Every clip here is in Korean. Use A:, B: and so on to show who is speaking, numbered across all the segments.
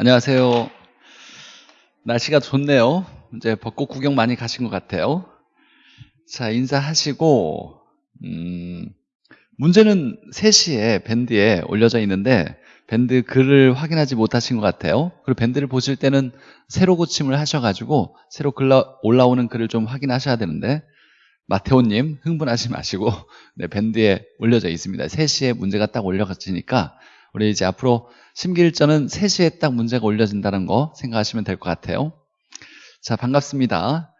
A: 안녕하세요. 날씨가 좋네요. 이제 벚꽃 구경 많이 가신 것 같아요. 자, 인사하시고, 음, 문제는 3시에 밴드에 올려져 있는데, 밴드 글을 확인하지 못하신 것 같아요. 그리고 밴드를 보실 때는 새로 고침을 하셔가지고, 새로 글 올라오는 글을 좀 확인하셔야 되는데, 마테오님, 흥분하지 마시고, 네, 밴드에 올려져 있습니다. 3시에 문제가 딱 올려졌으니까, 우리 이제 앞으로 심기일전은 3시에 딱 문제가 올려진다는 거 생각하시면 될 것 같아요. 자, 반갑습니다.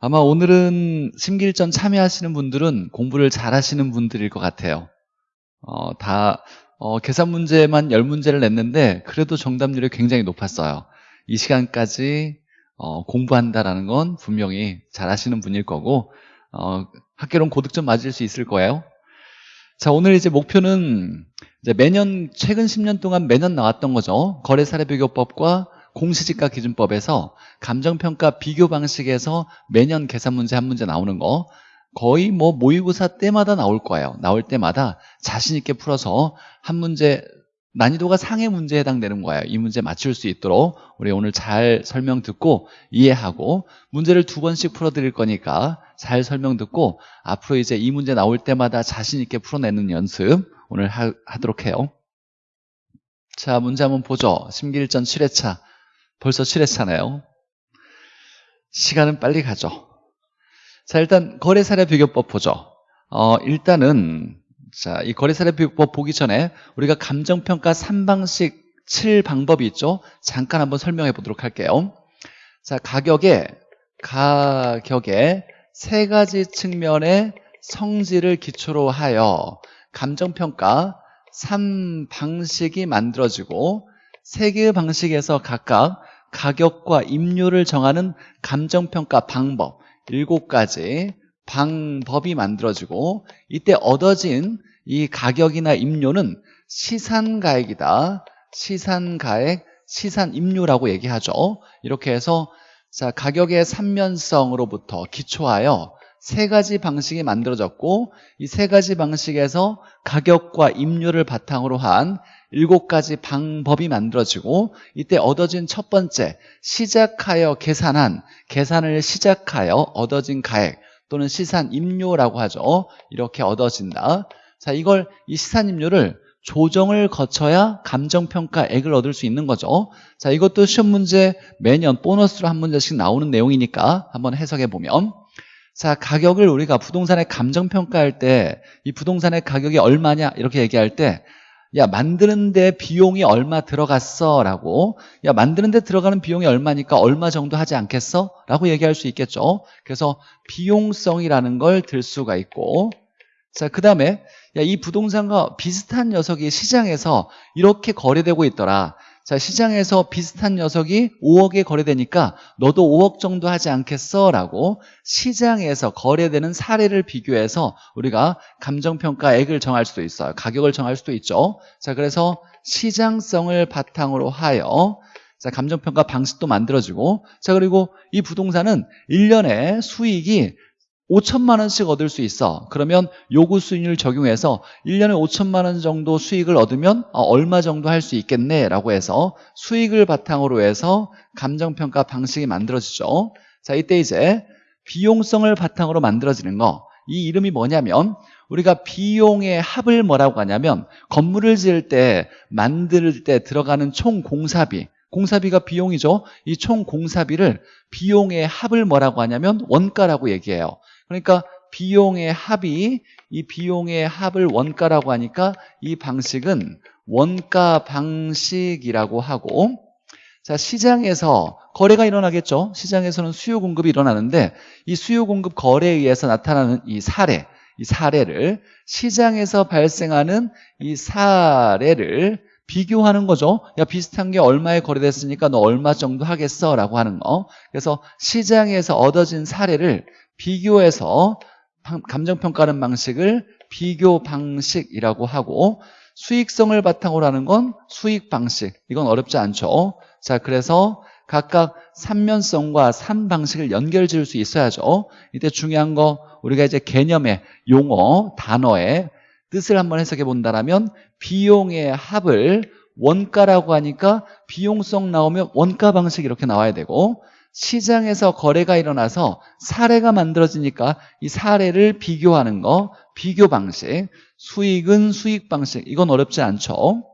A: 아마 오늘은 심기일전 참여하시는 분들은 공부를 잘 하시는 분들일 것 같아요. 어, 다, 어, 계산 문제만 10문제를 냈는데, 그래도 정답률이 굉장히 높았어요. 이 시간까지 어, 공부한다라는 건 분명히 잘 하시는 분일 거고, 어, 학교론 고득점 맞을 수 있을 거예요. 자, 오늘 이제 목표는 이제 매년 최근 10년 동안 매년 나왔던 거죠. 거래사례비교법과 공시지가 기준법에서 감정평가 비교 방식에서 매년 계산 문제 한 문제 나오는 거 거의 뭐 모의고사 때마다 나올 거예요. 나올 때마다 자신 있게 풀어서 한 문제 난이도가 상해 문제에 해당되는 거예요. 이 문제 맞출 수 있도록 우리 오늘 잘 설명 듣고 이해하고 문제를 두 번씩 풀어드릴 거니까 잘 설명 듣고 앞으로 이제 이 문제 나올 때마다 자신 있게 풀어내는 연습 오늘 하, 도록 해요. 자, 문제 한번 보죠. 심기일전 7회차. 벌써 7회차네요. 시간은 빨리 가죠. 자, 일단 거래사례 비교법 보죠. 어, 일단은 자, 이 거래사례 비교법 보기 전에 우리가 감정평가 3방식 7방법이 있죠. 잠깐 한번 설명해 보도록 할게요. 자, 가격에 가격에 세 가지 측면의 성질을 기초로 하여 감정평가 3방식이 만들어지고 세 개의 방식에서 각각 가격과 임료를 정하는 감정평가 방법 7가지 방법이 만들어지고 이때 얻어진 이 가격이나 임료는 시산가액이다. 시산가액, 시산임료라고 얘기하죠. 이렇게 해서 자 가격의 삼면성으로부터 기초하여 세 가지 방식이 만들어졌고 이 세 가지 방식에서 가격과 임료를 바탕으로 한 일곱 가지 방법이 만들어지고 이때 얻어진 첫 번째 시작하여 계산한 계산을 시작하여 얻어진 가액 또는 시산 임료라고 하죠. 이렇게 얻어진다. 자 이걸 이 시산 임료를 조정을 거쳐야 감정평가액을 얻을 수 있는 거죠. 자 이것도 시험 문제 매년 보너스로 한 문제씩 나오는 내용이니까 한번 해석해 보면 자 가격을 우리가 부동산의 감정평가할 때 이 부동산의 가격이 얼마냐 이렇게 얘기할 때 야 만드는데 비용이 얼마 들어갔어? 라고 야 만드는데 들어가는 비용이 얼마니까 얼마 정도 하지 않겠어? 라고 얘기할 수 있겠죠? 그래서 비용성이라는 걸 들 수가 있고 자그 다음에 야 이 부동산과 비슷한 녀석이 시장에서 이렇게 거래되고 있더라 자 시장에서 비슷한 녀석이 5억에 거래되니까 너도 5억 정도 하지 않겠어? 라고 시장에서 거래되는 사례를 비교해서 우리가 감정평가액을 정할 수도 있어요 가격을 정할 수도 있죠 자 그래서 시장성을 바탕으로 하여 자 감정평가 방식도 만들어지고 자 그리고 이 부동산은 1년에 수익이 5천만 원씩 얻을 수 있어. 그러면 요구 수익률 적용해서 1년에 5천만 원 정도 수익을 얻으면 어, 얼마 정도 할 수 있겠네? 라고 해서 수익을 바탕으로 해서 감정평가 방식이 만들어지죠. 자 이때 이제 비용성을 바탕으로 만들어지는 거. 이 이름이 뭐냐면 우리가 비용의 합을 뭐라고 하냐면 건물을 지을 때 만들 때 들어가는 총 공사비. 공사비가 비용이죠. 이 총 공사비를 비용의 합을 뭐라고 하냐면 원가라고 얘기해요 그러니까 비용의 합이 이 비용의 합을 원가라고 하니까 이 방식은 원가 방식이라고 하고 자 시장에서 거래가 일어나겠죠? 시장에서는 수요 공급이 일어나는데 이 수요 공급 거래에 의해서 나타나는 이 사례 이 사례를 시장에서 발생하는 이 사례를 비교하는 거죠. 야 비슷한 게 얼마에 거래됐으니까 너 얼마 정도 하겠어? 라고 하는 거. 그래서 시장에서 얻어진 사례를 비교해서 감정평가하는 방식을 비교 방식이라고 하고 수익성을 바탕으로 하는 건 수익 방식. 이건 어렵지 않죠. 자 그래서 각각 삼면성과 삼방식을 연결 지을 수 있어야죠. 이때 중요한 거 우리가 이제 개념의 용어 단어의 뜻을 한번 해석해 본다면 비용의 합을 원가라고 하니까 비용성 나오면 원가 방식 이렇게 나와야 되고 시장에서 거래가 일어나서 사례가 만들어지니까 이 사례를 비교하는 거 비교 방식 수익은 수익 방식 이건 어렵지 않죠.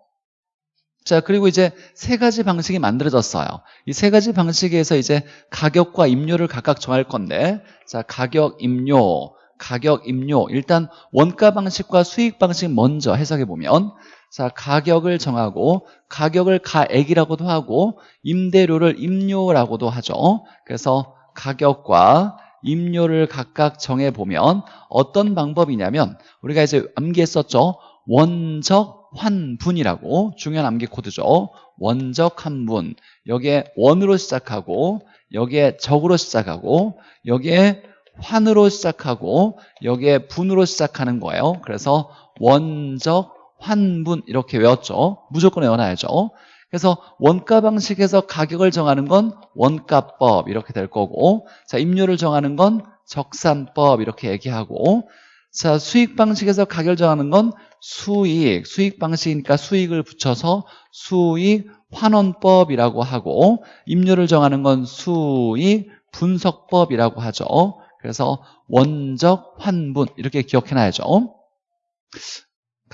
A: 자 그리고 이제 세 가지 방식이 만들어졌어요. 이 세 가지 방식에서 이제 가격과 임료를 각각 정할 건데 자 가격 임료 가격 임료. 일단 원가 방식과 수익 방식 먼저 해석해 보면 자 가격을 정하고 가격을 가액이라고도 하고 임대료를 임료라고도 하죠. 그래서 가격과 임료를 각각 정해 보면 어떤 방법이냐면 우리가 이제 암기했었죠. 원적 환분이라고 중요한 암기 코드죠. 원적 환분. 여기에 원으로 시작하고 여기에 적으로 시작하고 여기에 환으로 시작하고 여기에 분으로 시작하는 거예요. 그래서 원적 환분 이렇게 외웠죠. 무조건 외워놔야죠. 그래서 원가 방식에서 가격을 정하는 건 원가법 이렇게 될 거고 자 임료를 정하는 건 적산법 이렇게 얘기하고 자 수익 방식에서 가격을 정하는 건 수익 수익 방식이니까 수익을 붙여서 수익 환원법이라고 하고 임료를 정하는 건 수익 분석법이라고 하죠. 그래서 원적 환분 이렇게 기억해놔야죠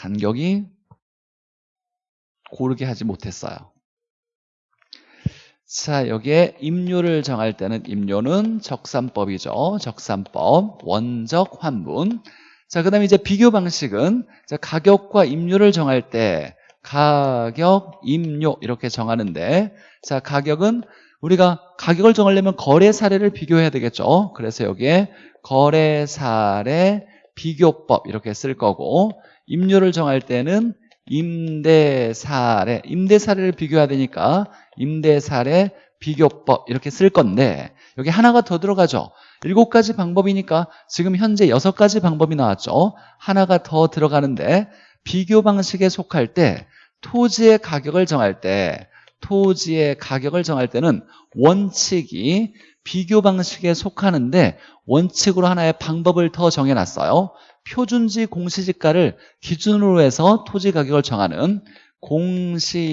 A: 간격이 고르게 하지 못했어요. 자 여기에 임료를 정할 때는 임료는 적산법이죠. 적산법 원적 환분. 자 그 다음에 이제 비교 방식은 자, 가격과 임료를 정할 때 가격, 임료 이렇게 정하는데 자 가격은 우리가 가격을 정하려면 거래 사례를 비교해야 되겠죠. 그래서 여기에 거래 사례 비교법 이렇게 쓸 거고 임료를 정할 때는 임대 사례 임대 사례를 비교해야 되니까 임대 사례 비교법 이렇게 쓸 건데 여기 하나가 더 들어가죠. 일곱 가지 방법이니까 지금 현재 여섯 가지 방법이 나왔죠. 하나가 더 들어가는데 비교 방식에 속할 때 토지의 가격을 정할 때 토지의 가격을 정할 때는 원칙이 비교 방식에 속하는데 원칙으로 하나의 방법을 더 정해놨어요. 표준지 공시지가를 기준으로 해서 토지 가격을 정하는 공시지가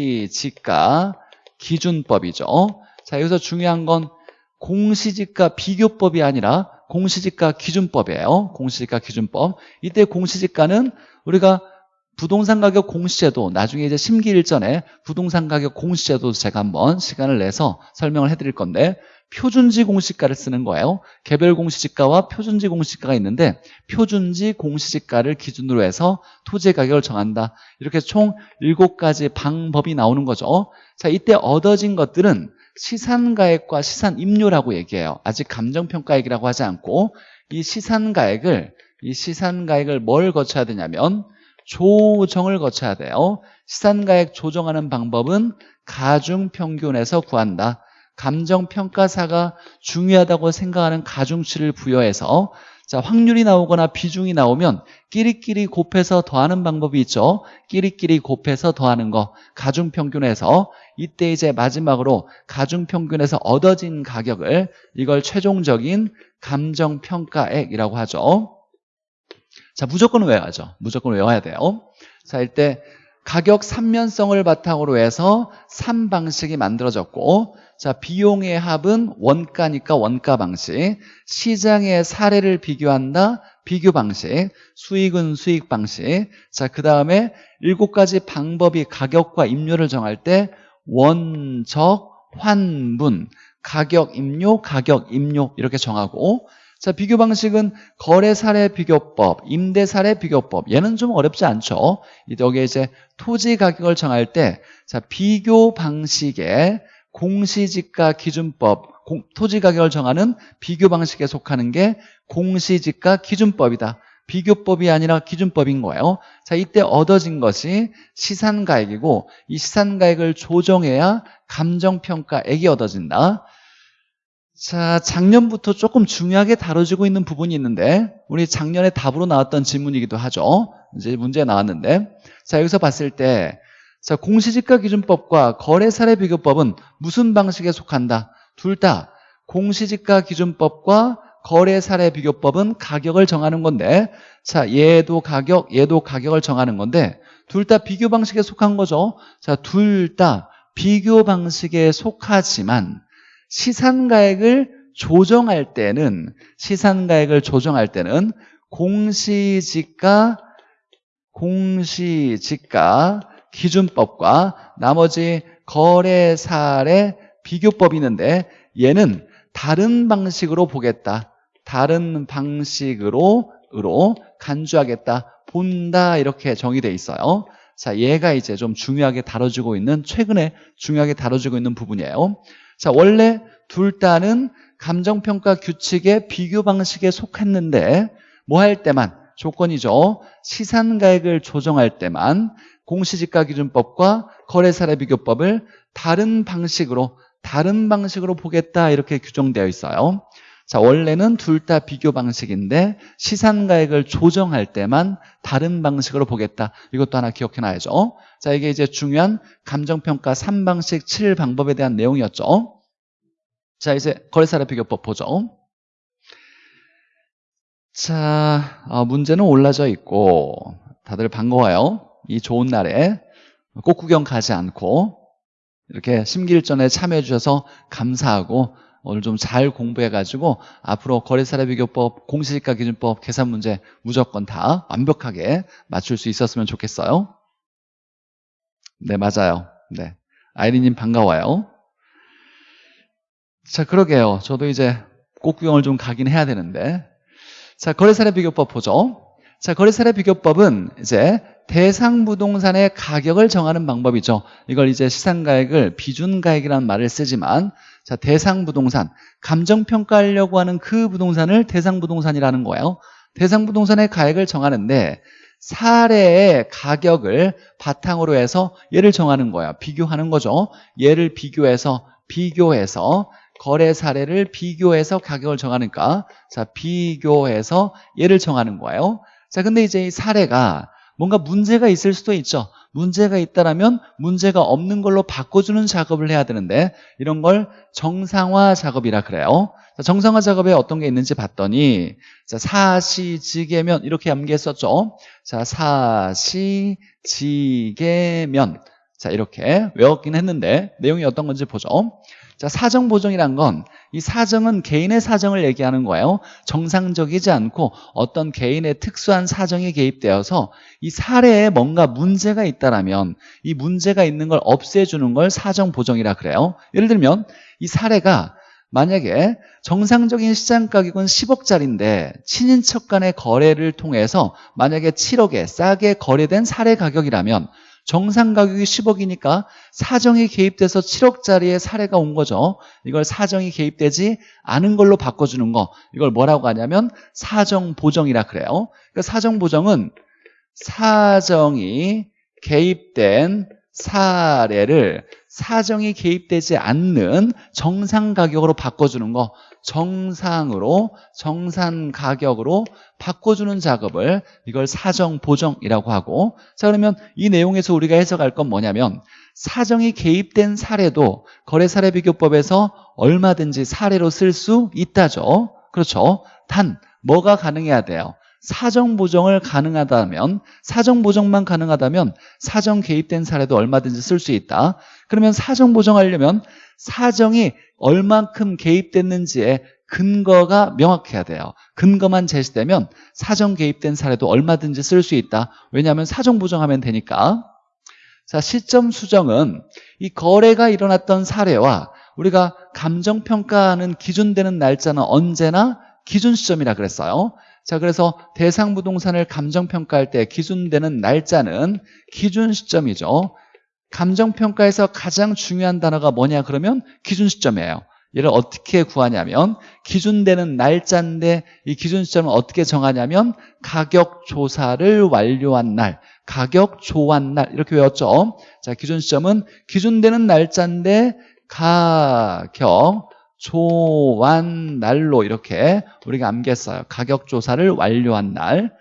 A: 기준법이죠. 자 여기서 중요한 건 공시지가 비교법이 아니라 공시지가 기준법이에요. 공시지가 기준법. 이때 공시지가는 우리가 부동산 가격 공시제도 나중에 이제 심기일전에 부동산 가격 공시제도 제가 한번 시간을 내서 설명을 해드릴 건데 표준지 공시가를 쓰는 거예요. 개별 공시지가와 표준지 공시가가 있는데 표준지 공시지가를 기준으로 해서 토지 가격을 정한다. 이렇게 총 7가지 방법이 나오는 거죠. 자 이때 얻어진 것들은 시산가액과 시산임료라고 얘기해요. 아직 감정평가액이라고 하지 않고 이 시산가액을 이 시산가액을 뭘 거쳐야 되냐면 조정을 거쳐야 돼요. 시산가액 조정하는 방법은 가중평균에서 구한다. 감정평가사가 중요하다고 생각하는 가중치를 부여해서 자 확률이 나오거나 비중이 나오면 끼리끼리 곱해서 더하는 방법이 있죠. 끼리끼리 곱해서 더하는 거 가중평균에서. 이때 이제 마지막으로 가중평균에서 얻어진 가격을 이걸 최종적인 감정평가액이라고 하죠 자 무조건 외워야죠. 무조건 외워야 돼요. 자 이때 가격 삼면성을 바탕으로 해서 3방식이 만들어졌고 자 비용의 합은 원가니까 원가 방식 시장의 사례를 비교한다 비교 방식 수익은 수익 방식. 자 그 다음에 일곱 가지 방법이 가격과 임료를 정할 때 원적 환분 가격 임료 가격 임료 이렇게 정하고 자, 비교 방식은 거래 사례 비교법, 임대 사례 비교법. 얘는 좀 어렵지 않죠. 여기에 이제 토지 가격을 정할 때, 자, 비교 방식에 공시지가 기준법, 공, 토지 가격을 정하는 비교 방식에 속하는 게 공시지가 기준법이다. 비교법이 아니라 기준법인 거예요. 자, 이때 얻어진 것이 시산가액이고 이 시산가액을 조정해야 감정평가액이 얻어진다. 자, 작년부터 조금 중요하게 다뤄지고 있는 부분이 있는데 우리 작년에 답으로 나왔던 질문이기도 하죠. 이제 문제 나왔는데 자, 여기서 봤을 때 자, 공시지가 기준법과 거래사례 비교법은 무슨 방식에 속한다? 둘 다 공시지가 기준법과 거래 사례 비교법은 가격을 정하는 건데 자 얘도 가격 얘도 가격을 정하는 건데 둘 다 비교 방식에 속한 거죠 자 둘 다 비교 방식에 속하지만 시산가액을 조정할 때는 시산가액을 조정할 때는 공시지가 공시지가 기준법과 나머지 거래 사례 비교법이 있는데 얘는 다른 방식으로 보겠다. 다른 방식으로 으로 간주하겠다. 본다 이렇게 정의되어 있어요. 자, 얘가 이제 좀 중요하게 다뤄지고 있는 최근에 중요하게 다뤄지고 있는 부분이에요. 자, 원래 둘 다는 감정평가 규칙의 비교 방식에 속했는데 뭐 할 때만 조건이죠. 시산가액을 조정할 때만 공시지가기준법과 거래사례비교법을 다른 방식으로 다른 방식으로 보겠다 이렇게 규정되어 있어요. 자 원래는 둘 다 비교 방식인데 시산 가액을 조정할 때만 다른 방식으로 보겠다. 이것도 하나 기억해 놔야죠. 자 이게 이제 중요한 감정평가 3방식 7방법에 대한 내용이었죠. 자 이제 거래사례 비교법 보죠. 자 어, 문제는 올라져 있고 다들 반가워요. 이 좋은 날에 꽃구경 가지 않고 이렇게 심기일전에 참여해 주셔서 감사하고 오늘 좀 잘 공부해가지고 앞으로 거래사례비교법, 공시지가 기준법, 계산 문제 무조건 다 완벽하게 맞출 수 있었으면 좋겠어요. 네, 맞아요. 네. 아이리님 반가워요. 자, 그러게요. 저도 이제 꽃구경을 좀 가긴 해야 되는데. 자, 거래사례비교법 보죠. 자, 거래사례비교법은 이제 대상 부동산의 가격을 정하는 방법이죠. 이걸 이제 시상가액을 비준가액이라는 말을 쓰지만 자 대상 부동산, 감정평가하려고 하는 그 부동산을 대상 부동산이라는 거예요. 대상 부동산의 가액을 정하는데 사례의 가격을 바탕으로 해서 얘를 정하는 거야. 비교하는 거죠. 얘를 비교해서 비교해서 거래 사례를 비교해서 가격을 정하니까 자 비교해서 얘를 정하는 거예요. 자 근데 이제 이 사례가 뭔가 문제가 있을 수도 있죠. 문제가 있다면 문제가 없는 걸로 바꿔주는 작업을 해야 되는데 이런 걸 정상화 작업이라 그래요. 자, 정상화 작업에 어떤 게 있는지 봤더니 자, 사시지계면 이렇게 암기했었죠. 자, 사시지계면 자 이렇게 외웠긴 했는데 내용이 어떤 건지 보죠. 자, 사정 보정이란 건 이 사정은 개인의 사정을 얘기하는 거예요. 정상적이지 않고 어떤 개인의 특수한 사정이 개입되어서 이 사례에 뭔가 문제가 있다라면 이 문제가 있는 걸 없애주는 걸 사정 보정이라 그래요. 예를 들면 이 사례가 만약에 정상적인 시장 가격은 10억짜리인데 친인척 간의 거래를 통해서 만약에 7억에 싸게 거래된 사례 가격이라면 정상 가격이 10억이니까 사정이 개입돼서 7억짜리의 사례가 온 거죠. 이걸 사정이 개입되지 않은 걸로 바꿔주는 거. 이걸 뭐라고 하냐면 사정 보정이라 그래요. 그러니까 사정 보정은 사정이 개입된 사례를 사정이 개입되지 않는 정상 가격으로 바꿔주는 거 정상으로 정산 가격으로 바꿔주는 작업을 이걸 사정 보정이라고 하고 자 그러면 이 내용에서 우리가 해석할 건 뭐냐면 사정이 개입된 사례도 거래사례비교법에서 얼마든지 사례로 쓸 수 있다죠. 그렇죠? 단 뭐가 가능해야 돼요 사정 보정을 가능하다면 사정 보정만 가능하다면 사정 개입된 사례도 얼마든지 쓸 수 있다. 그러면 사정 보정하려면 사정이 얼만큼 개입됐는지에 근거가 명확해야 돼요. 근거만 제시되면 사정 개입된 사례도 얼마든지 쓸 수 있다. 왜냐하면 사정 보정하면 되니까. 자 시점 수정은 이 거래가 일어났던 사례와 우리가 감정평가하는 기준되는 날짜는 언제나 기준 시점이라 그랬어요 자 그래서 대상 부동산을 감정평가할 때 기준되는 날짜는 기준 시점이죠. 감정평가에서 가장 중요한 단어가 뭐냐 그러면 기준 시점이에요. 얘를 어떻게 구하냐면 기준되는 날짜인데 이 기준 시점을 어떻게 정하냐면 가격 조사를 완료한 날 가격 조한 날 이렇게 외웠죠. 자 기준 시점은 기준되는 날짜인데 가격 조한 날로 이렇게 우리가 암기했어요 가격 조사를 완료한 날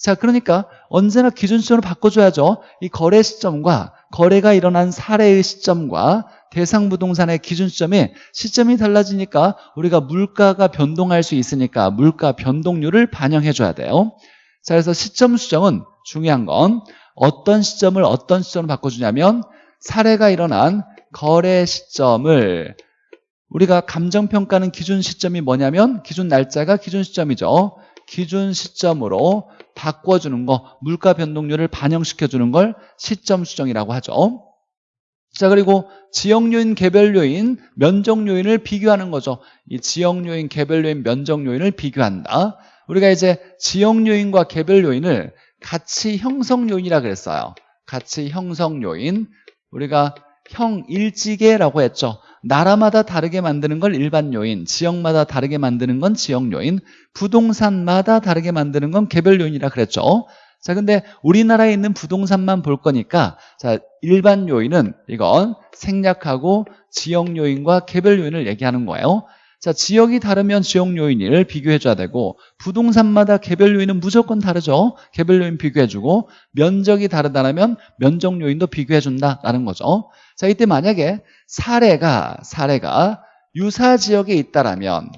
A: 자, 그러니까 언제나 기준 시점으로 바꿔줘야죠. 이 거래 시점과 거래가 일어난 사례의 시점과 대상 부동산의 기준 시점이 시점이 달라지니까 우리가 물가가 변동할 수 있으니까 물가 변동률을 반영해 줘야 돼요. 자, 그래서 시점 수정은 중요한 건 어떤 시점을 어떤 시점으로 바꿔주냐면 사례가 일어난 거래 시점을 우리가 감정평가는 기준 시점이 뭐냐면 기준 날짜가 기준 시점이죠. 기준 시점으로 바꿔주는 거, 물가 변동률을 반영시켜주는 걸 시점 수정이라고 하죠. 자 그리고 지역 요인, 개별 요인, 면적 요인을 비교하는 거죠. 이 지역 요인, 개별 요인, 면적 요인을 비교한다. 우리가 이제 지역 요인과 개별 요인을 가치 형성 요인이라 그랬어요. 가치 형성 요인. 우리가 형 일지계라고 했죠. 나라마다 다르게 만드는 걸 일반 요인, 지역마다 다르게 만드는 건 지역 요인, 부동산마다 다르게 만드는 건 개별 요인이라 그랬죠. 자, 근데 우리나라에 있는 부동산만 볼 거니까 자, 일반 요인은 이건 생략하고 지역 요인과 개별 요인을 얘기하는 거예요. 자, 지역이 다르면 지역 요인을 비교해 줘야 되고 부동산마다 개별 요인은 무조건 다르죠. 개별 요인 비교해 주고 면적이 다르다면 면적 요인도 비교해 준다라는 거죠. 자, 이때 만약에 사례가 사례가 유사 지역에 있다라면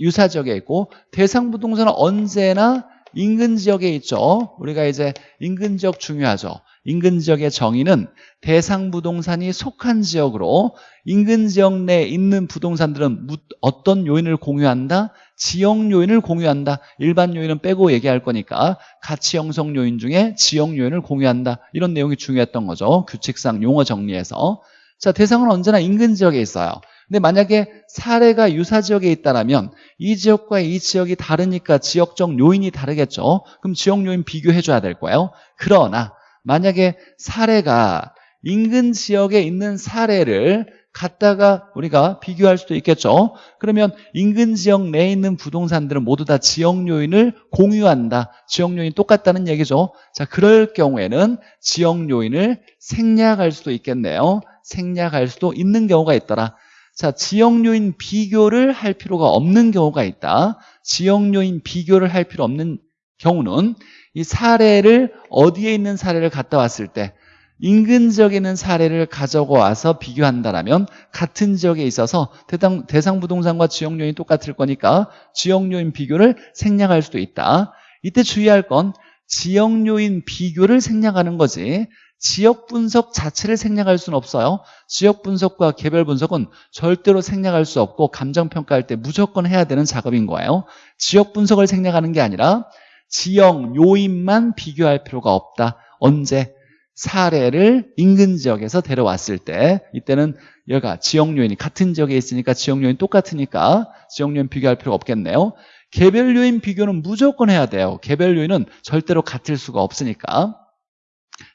A: 유사 지역에 있고 대상 부동산은 언제나 인근 지역에 있죠. 우리가 이제 인근 지역 중요하죠. 인근 지역의 정의는 대상 부동산이 속한 지역으로 인근 지역 내에 있는 부동산들은 어떤 요인을 공유한다? 지역 요인을 공유한다. 일반 요인은 빼고 얘기할 거니까 가치 형성 요인 중에 지역 요인을 공유한다. 이런 내용이 중요했던 거죠. 규칙상 용어 정리해서. 자, 대상은 언제나 인근 지역에 있어요. 근데 만약에 사례가 유사 지역에 있다면 이 지역과 이 지역이 다르니까 지역적 요인이 다르겠죠. 그럼 지역 요인 비교해 줘야 될 거예요. 그러나 만약에 사례가 인근 지역에 있는 사례를 갖다가 우리가 비교할 수도 있겠죠. 그러면 인근 지역 내에 있는 부동산들은 모두 다 지역 요인을 공유한다. 지역 요인이 똑같다는 얘기죠. 자, 그럴 경우에는 지역 요인을 생략할 수도 있겠네요. 생략할 수도 있는 경우가 있더라. 자, 지역 요인 비교를 할 필요가 없는 경우가 있다. 지역 요인 비교를 할 필요 없는 경우는 이 사례를 어디에 있는 사례를 갖다 왔을 때 인근 지역에 있는 사례를 가져고 와서 비교한다면 같은 지역에 있어서 대상, 대상 부동산과 지역 요인이 똑같을 거니까 지역 요인 비교를 생략할 수도 있다. 이때 주의할 건 지역 요인 비교를 생략하는 거지 지역 분석 자체를 생략할 수는 없어요. 지역 분석과 개별 분석은 절대로 생략할 수 없고 감정 평가할 때 무조건 해야 되는 작업인 거예요. 지역 분석을 생략하는 게 아니라 지역 요인만 비교할 필요가 없다. 언제? 사례를 인근 지역에서 데려왔을 때 이때는 여가 지역 요인이 같은 지역에 있으니까 지역 요인 똑같으니까 지역 요인 비교할 필요가 없겠네요. 개별 요인 비교는 무조건 해야 돼요. 개별 요인은 절대로 같을 수가 없으니까.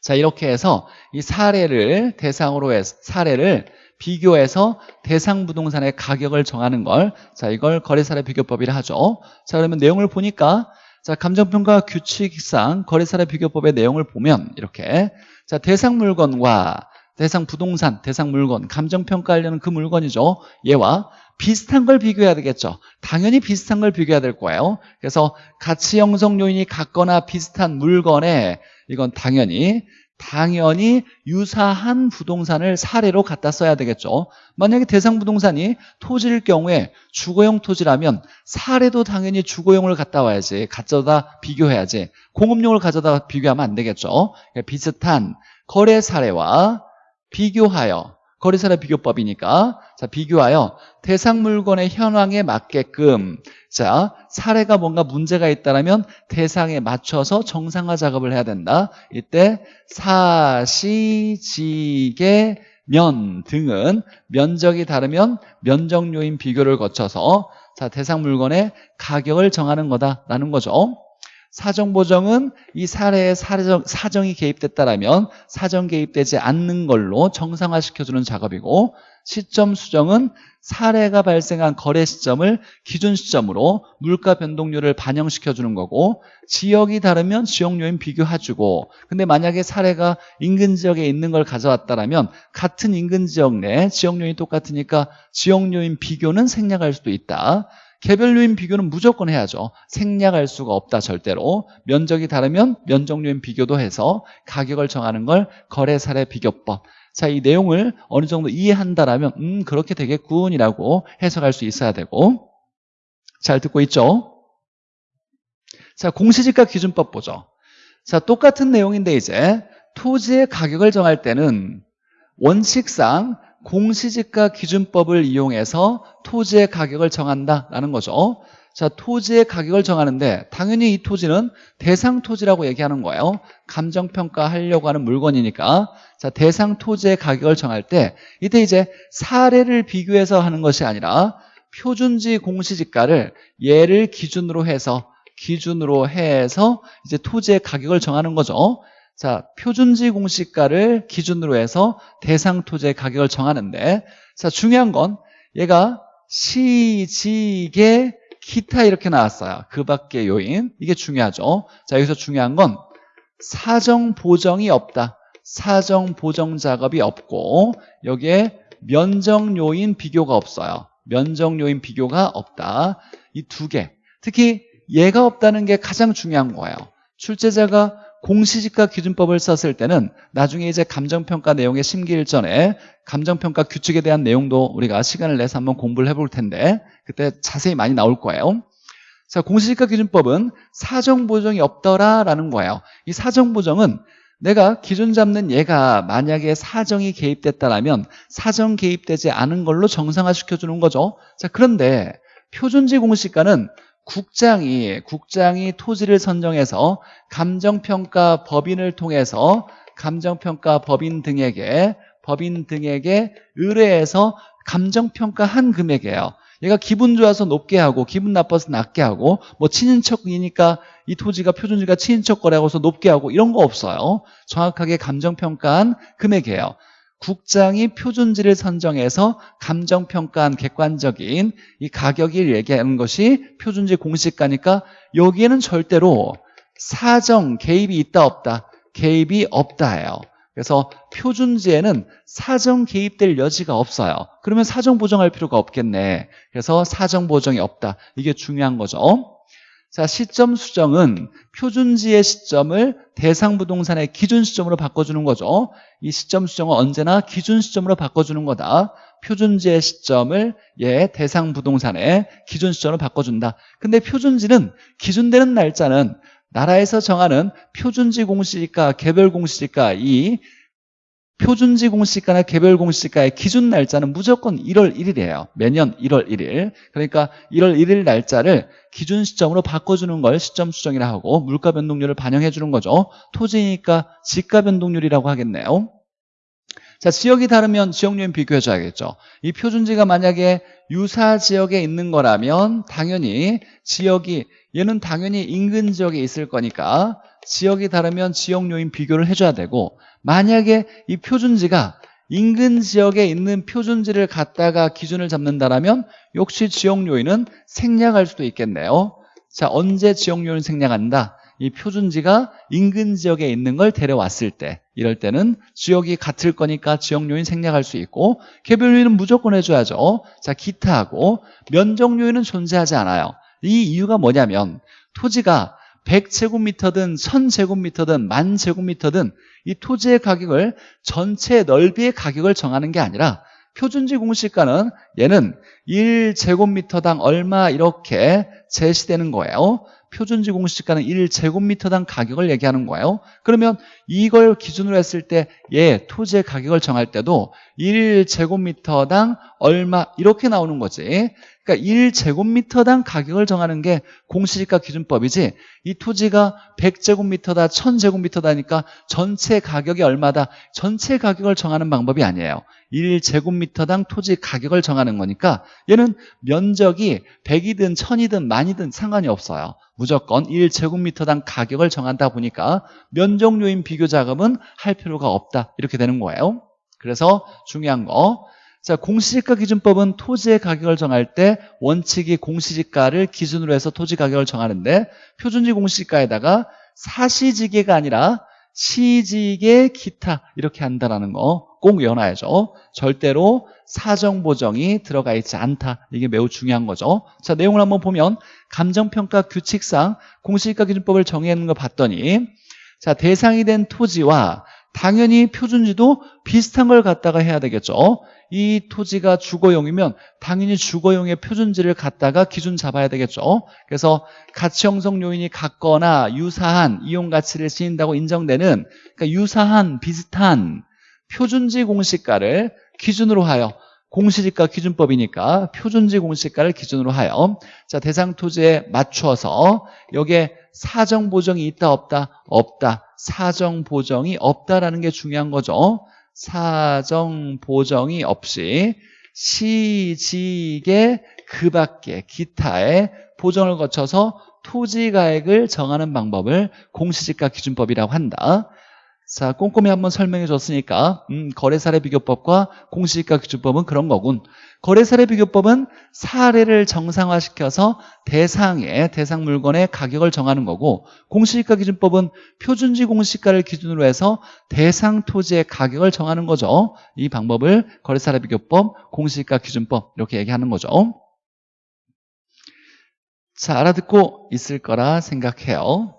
A: 자 이렇게 해서 이 사례를 대상으로 해서 사례를 비교해서 대상 부동산의 가격을 정하는 걸 자 이걸 거래사례 비교법이라 하죠. 자 그러면 내용을 보니까 자 감정평가 규칙상 거래사례 비교법의 내용을 보면 이렇게 자 대상 물건과 대상 부동산, 대상 물건, 감정평가하려는 그 물건이죠. 얘와 비슷한 걸 비교해야 되겠죠. 당연히 비슷한 걸 비교해야 될 거예요. 그래서 가치 형성 요인이 같거나 비슷한 물건에 이건 당연히 당연히 유사한 부동산을 사례로 갖다 써야 되겠죠. 만약에 대상 부동산이 토지일 경우에 주거용 토지라면 사례도 당연히 주거용을 갖다 와야지. 가져다 비교해야지. 공업용을 가져다 비교하면 안 되겠죠. 그러니까 비슷한 거래 사례와 비교하여 거래사례 비교법이니까 자 비교하여 대상 물건의 현황에 맞게끔 자 사례가 뭔가 문제가 있다면 대상에 맞춰서 정상화 작업을 해야 된다. 이때 사시지계 면 등은 면적이 다르면 면적 요인 비교를 거쳐서 자 대상 물건의 가격을 정하는 거다라는 거죠. 사정 보정은 이 사례에 사정, 사정이 개입됐다라면 사정 개입되지 않는 걸로 정상화시켜주는 작업이고 시점 수정은 사례가 발생한 거래 시점을 기준 시점으로 물가 변동률을 반영시켜주는 거고 지역이 다르면 지역 요인 비교해주고 근데 만약에 사례가 인근 지역에 있는 걸 가져왔다면 같은 인근 지역 내 지역 요인이 똑같으니까 지역 요인 비교는 생략할 수도 있다 개별 요인 비교는 무조건 해야죠. 생략할 수가 없다 절대로. 면적이 다르면 면적 요인 비교도 해서 가격을 정하는 걸 거래 사례 비교법. 자, 이 내용을 어느 정도 이해한다라면 음, 그렇게 되겠군이라고 해석할 수 있어야 되고 잘 듣고 있죠? 자, 공시지가 기준법 보죠. 자, 똑같은 내용인데 이제 토지의 가격을 정할 때는 원칙상 공시지가 기준법을 이용해서 토지의 가격을 정한다라는 거죠. 자, 토지의 가격을 정하는데 당연히 이 토지는 대상 토지라고 얘기하는 거예요. 감정평가 하려고 하는 물건이니까. 자, 대상 토지의 가격을 정할 때 이때 이제 사례를 비교해서 하는 것이 아니라 표준지 공시지가를 얘를 기준으로 해서 기준으로 해서 이제 토지의 가격을 정하는 거죠. 자, 표준지 공시가를 기준으로 해서 대상 토지의 가격을 정하는데 자, 중요한 건 얘가 시직의 기타 이렇게 나왔어요. 그 밖의 요인. 이게 중요하죠. 자, 여기서 중요한 건 사정 보정이 없다. 사정 보정 작업이 없고 여기에 면적 요인 비교가 없어요. 면적 요인 비교가 없다. 이 두 개. 특히 얘가 없다는 게 가장 중요한 거예요. 출제자가 공시지가 기준법을 썼을 때는 나중에 이제 감정평가 내용의 심기일전에 감정평가 규칙에 대한 내용도 우리가 시간을 내서 한번 공부를 해볼 텐데 그때 자세히 많이 나올 거예요. 자, 공시지가 기준법은 사정보정이 없더라라는 거예요. 이 사정보정은 내가 기준 잡는 얘가 만약에 사정이 개입됐다라면 사정 개입되지 않은 걸로 정상화시켜주는 거죠. 자, 그런데 표준지 공시가는 국장이 국장이 토지를 선정해서 감정평가 법인을 통해서 감정평가 법인 등에게 법인 등에게 의뢰해서 감정평가한 금액이에요. 얘가 기분 좋아서 높게 하고 기분 나빠서 낮게 하고 뭐 친인척이니까 이 토지가 표준지가 친인척 거래하고서 높게 하고 이런 거 없어요. 정확하게 감정평가한 금액이에요. 국장이 표준지를 선정해서 감정평가한 객관적인 이 가격을 얘기하는 것이 표준지 공시가니까 여기에는 절대로 사정 개입이 있다 없다 개입이 없다예요. 그래서 표준지에는 사정 개입될 여지가 없어요. 그러면 사정 보정할 필요가 없겠네. 그래서 사정 보정이 없다. 이게 중요한 거죠 자, 시점 수정은 표준지의 시점을 대상 부동산의 기준 시점으로 바꿔주는 거죠. 이 시점 수정은 언제나 기준 시점으로 바꿔주는 거다. 표준지의 시점을 예 대상 부동산의 기준 시점으로 바꿔준다. 근데 표준지는 기준되는 날짜는 나라에서 정하는 표준지 공시지가, 개별 공시지가 이 표준지 공시지가나 개별 공시지가의 기준 날짜는 무조건 1월 1일이에요. 매년 1월 1일. 그러니까 1월 1일 날짜를 기준 시점으로 바꿔주는 걸 시점 수정이라 하고 물가 변동률을 반영해 주는 거죠. 토지니까 지가 변동률이라고 하겠네요. 자, 지역이 다르면 지역요인 비교해 줘야겠죠. 이 표준지가 만약에 유사 지역에 있는 거라면 당연히 지역이 얘는 당연히 인근 지역에 있을 거니까 지역이 다르면 지역 요인 비교를 해줘야 되고 만약에 이 표준지가 인근 지역에 있는 표준지를 갖다가 기준을 잡는다면 역시 지역 요인은 생략할 수도 있겠네요. 자, 언제 지역 요인 생략한다? 이 표준지가 인근 지역에 있는 걸 데려왔을 때 이럴 때는 지역이 같을 거니까 지역 요인 생략할 수 있고 개별 요인은 무조건 해줘야죠. 자, 기타하고 면적 요인은 존재하지 않아요. 이 이유가 뭐냐면 토지가 100제곱미터든 1000제곱미터든 만제곱미터든 이 토지의 가격을 전체 넓이의 가격을 정하는 게 아니라 표준지 공시가는 얘는 1제곱미터당 얼마 이렇게 제시되는 거예요. 표준지 공시가는 1제곱미터당 가격을 얘기하는 거예요. 그러면 이걸 기준으로 했을 때얘 토지의 가격을 정할 때도 1제곱미터당 얼마 이렇게 나오는 거지. 그러니까 1제곱미터당 가격을 정하는 게 공시지가 기준법이지 이 토지가 100제곱미터다 1000제곱미터다니까 전체 가격이 얼마다? 전체 가격을 정하는 방법이 아니에요. 1제곱미터당 토지 가격을 정하는 거니까 얘는 면적이 100이든 1000이든 만이든 상관이 없어요. 무조건 1제곱미터당 가격을 정한다 보니까 면적 요인 비교 작업은 할 필요가 없다. 이렇게 되는 거예요. 그래서 중요한 거 자, 공시지가 기준법은 토지의 가격을 정할 때 원칙이 공시지가를 기준으로 해서 토지 가격을 정하는데 표준지 공시지가에다가 사시지계가 아니라 시지계 기타 이렇게 한다는 거 꼭 외워놔야죠. 절대로 사정보정이 들어가 있지 않다. 이게 매우 중요한 거죠. 자, 내용을 한번 보면 감정평가 규칙상 공시지가 기준법을 정의하는 거 봤더니 자, 대상이 된 토지와 당연히 표준지도 비슷한 걸 갖다가 해야 되겠죠. 이 토지가 주거용이면 당연히 주거용의 표준지를 갖다가 기준 잡아야 되겠죠. 그래서 가치 형성 요인이 같거나 유사한 이용 가치를 지닌다고 인정되는 그러니까 유사한 비슷한 표준지 공시가를 기준으로 하여 공시지가 기준법이니까 표준지 공시가를 기준으로 하여 자 대상 토지에 맞추어서 여기에 사정 보정이 있다 없다 없다 사정 보정이 없다라는 게 중요한 거죠. 사정 보정이 없이 시직의 그 밖에 기타의 보정을 거쳐서 토지 가액을 정하는 방법을 공시지가 기준법이라고 한다. 자, 꼼꼼히 한번 설명해 줬으니까 음, 거래사례 비교법과 공시지가 기준법은 그런 거군. 거래사례 비교법은 사례를 정상화시켜서 대상의 대상 물건의 가격을 정하는 거고 공시지가 기준법은 표준지 공시가를 기준으로 해서 대상 토지의 가격을 정하는 거죠. 이 방법을 거래사례 비교법, 공시지가 기준법 이렇게 얘기하는 거죠. 자, 알아듣고 있을 거라 생각해요.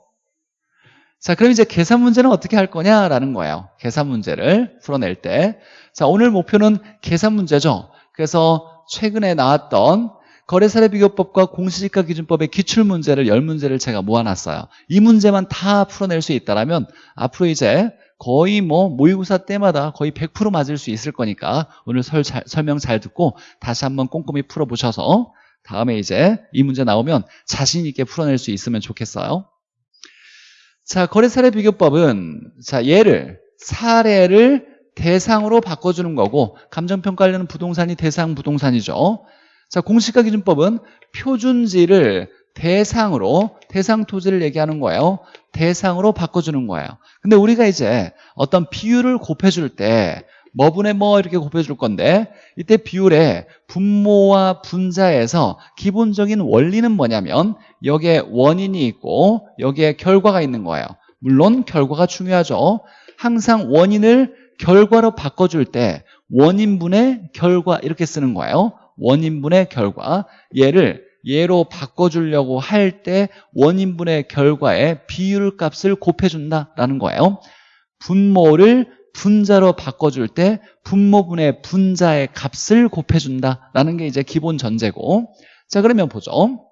A: 자, 그럼 이제 계산 문제는 어떻게 할 거냐라는 거예요. 계산 문제를 풀어낼 때. 자, 오늘 목표는 계산 문제죠. 그래서 최근에 나왔던 거래사례 비교법과 공시지가 기준법의 기출 문제를 10문제를 제가 모아놨어요. 이 문제만 다 풀어낼 수 있다면 앞으로 이제 거의 뭐 모의고사 때마다 거의 100% 맞을 수 있을 거니까 오늘 설, 잘, 설명 잘 듣고 다시 한번 꼼꼼히 풀어보셔서 다음에 이제 이 문제 나오면 자신 있게 풀어낼 수 있으면 좋겠어요. 자, 거래 사례 비교법은 자, 얘를 사례를 대상으로 바꿔주는 거고 감정평가하려는 부동산이 대상 부동산이죠. 자, 공시가 기준법은 표준지를 대상으로 대상 토지를 얘기하는 거예요. 대상으로 바꿔주는 거예요. 근데 우리가 이제 어떤 비율을 곱해줄 때 뭐분의 뭐 이렇게 곱해줄 건데 이때 비율에 분모와 분자에서 기본적인 원리는 뭐냐면 여기에 원인이 있고 여기에 결과가 있는 거예요. 물론 결과가 중요하죠. 항상 원인을 결과로 바꿔줄 때 원인분의 결과 이렇게 쓰는 거예요. 원인분의 결과. 얘를 얘로 바꿔주려고 할 때 원인분의 결과에 비율 값을 곱해준다라는 거예요. 분모를 분자로 바꿔줄 때 분모분의 분자의 값을 곱해준다라는 게 이제 기본 전제고. 자 그러면 보죠.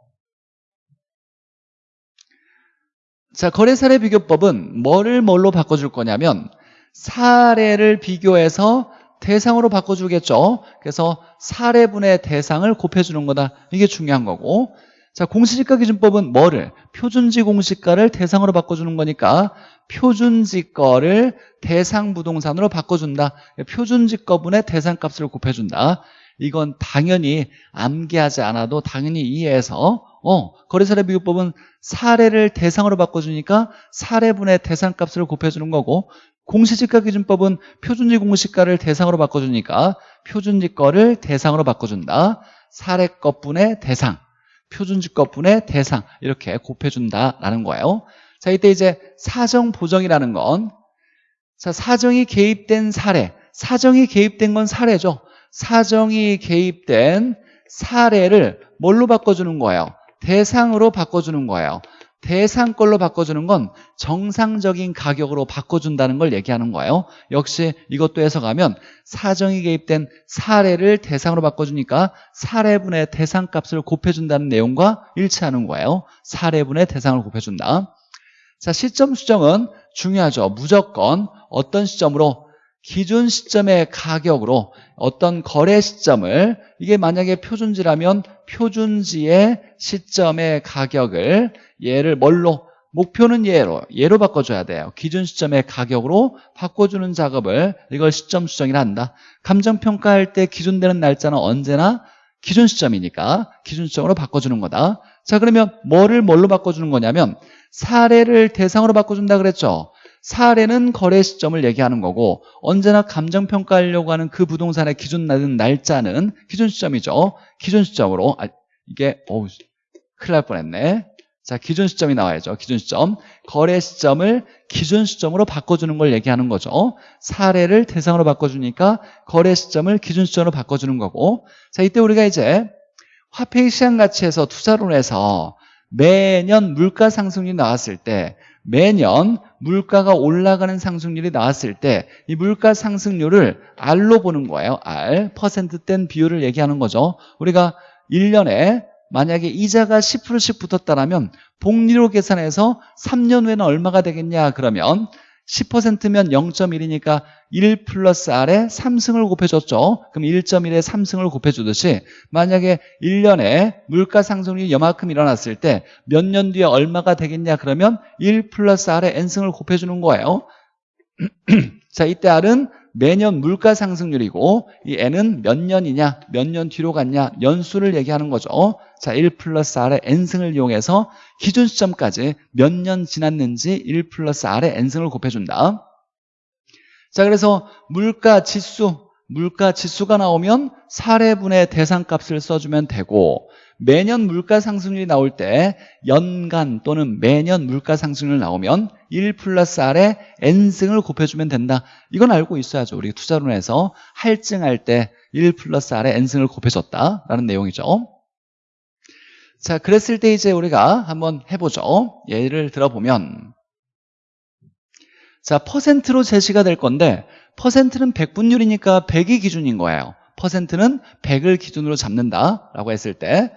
A: 자 거래 사례 비교법은 뭐를 뭘로 바꿔줄 거냐면 사례를 비교해서 대상으로 바꿔주겠죠. 그래서 사례분의 대상을 곱해주는 거다. 이게 중요한 거고 자 공시지가 기준법은 뭐를 표준지 공시가를 대상으로 바꿔주는 거니까 표준지 거를 대상 부동산으로 바꿔준다. 표준지 거분의 대상값을 곱해준다. 이건 당연히 암기하지 않아도 당연히 이해해서 어, 거래사례 비교법은 사례를 대상으로 바꿔주니까 사례분의 대상값을 곱해주는 거고 공시지가 기준법은 표준지 공시가를 대상으로 바꿔주니까 표준지 거를 대상으로 바꿔준다. 사례 것분의 대상, 표준지 것분의 대상 이렇게 곱해준다라는 거예요. 자, 이때 이제 사정 보정이라는 건 자, 사정이 개입된 사례. 사정이 개입된 건 사례죠. 사정이 개입된 사례를 뭘로 바꿔주는 거예요? 대상으로 바꿔주는 거예요. 대상 걸로 바꿔주는 건 정상적인 가격으로 바꿔준다는 걸 얘기하는 거예요. 역시 이것도 해석하면 사정이 개입된 사례를 대상으로 바꿔주니까 사례분의 대상값을 곱해준다는 내용과 일치하는 거예요. 사례분의 대상을 곱해준다. 자, 시점 수정은 중요하죠. 무조건 어떤 시점으로 기준 시점의 가격으로 어떤 거래 시점을 이게 만약에 표준지라면 표준지의 시점의 가격을 얘를 뭘로 목표는 얘로 얘로 바꿔줘야 돼요. 기준 시점의 가격으로 바꿔주는 작업을 이걸 시점 수정이라 한다. 감정평가할 때 기준되는 날짜는 언제나 기준 시점이니까 기준 시점으로 바꿔주는 거다. 자 그러면 뭐를 뭘로 바꿔주는 거냐면 사례를 대상으로 바꿔준다 그랬죠 사례는 거래 시점을 얘기하는 거고 언제나 감정평가하려고 하는 그 부동산의 기준 날짜는 기준 시점이죠. 기준 시점으로. 아, 이게 어우 큰일 날 뻔했네. 자 기준 시점이 나와야죠. 기준 시점. 거래 시점을 기준 시점으로 바꿔주는 걸 얘기하는 거죠. 사례를 대상으로 바꿔주니까 거래 시점을 기준 시점으로 바꿔주는 거고. 자 이때 우리가 이제 화폐의 시장 가치에서 투자론에서 매년 물가 상승률이 나왔을 때 매년 물가가 올라가는 상승률이 나왔을 때 이 물가 상승률을 R로 보는 거예요. R, 퍼센트 된 비율을 얘기하는 거죠. 우리가 1년에 만약에 이자가 10%씩 붙었다면 복리로 계산해서 3년 후에는 얼마가 되겠냐 그러면 10%면 0.1이니까 1 플러스 R에 3승을 곱해줬죠. 그럼 1.1에 3승을 곱해주듯이 만약에 1년에 물가 상승률이 여만큼 일어났을 때 몇 년 뒤에 얼마가 되겠냐 그러면 1 플러스 R에 N승을 곱해주는 거예요. 자, 이때 R은 매년 물가 상승률이고 이 N은 몇 년이냐, 몇 년 뒤로 갔냐, 연수를 얘기하는 거죠. 자, 1 플러스 R의 N승을 이용해서 기준 시점까지 몇 년 지났는지 1 플러스 R의 N승을 곱해준다. 자, 그래서 물가 지수, 물가 지수가 나오면 사례분의 대상값을 써주면 되고 매년 물가 상승률이 나올 때 연간 또는 매년 물가 상승률 나오면 1 플러스 R에 N승을 곱해주면 된다. 이건 알고 있어야죠. 우리 투자론에서 할증할 때 1 플러스 R에 N승을 곱해줬다라는 내용이죠. 자, 그랬을 때 이제 우리가 한번 해보죠. 예를 들어보면 자, 퍼센트로 제시가 될 건데 퍼센트는 백분율이니까 100이 기준인 거예요. 퍼센트는 100을 기준으로 잡는다라고 했을 때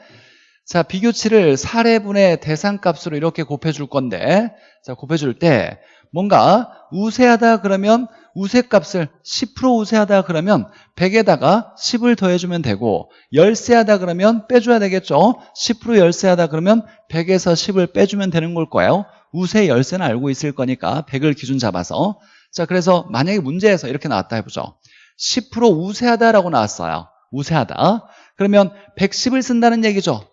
A: 자, 비교치를 사례분의 대상값으로 이렇게 곱해줄 건데 자, 곱해줄 때 뭔가 우세하다 그러면 우세값을 10% 우세하다 그러면 100에다가 10을 더해주면 되고 열세하다 그러면 빼줘야 되겠죠? 10% 열세하다 그러면 100에서 10을 빼주면 되는 걸 거예요. 우세 열세는 알고 있을 거니까 100을 기준 잡아서. 자 그래서 만약에 문제에서 이렇게 나왔다 해보죠 10% 우세하다라고 나왔어요. 우세하다. 그러면 110을 쓴다는 얘기죠.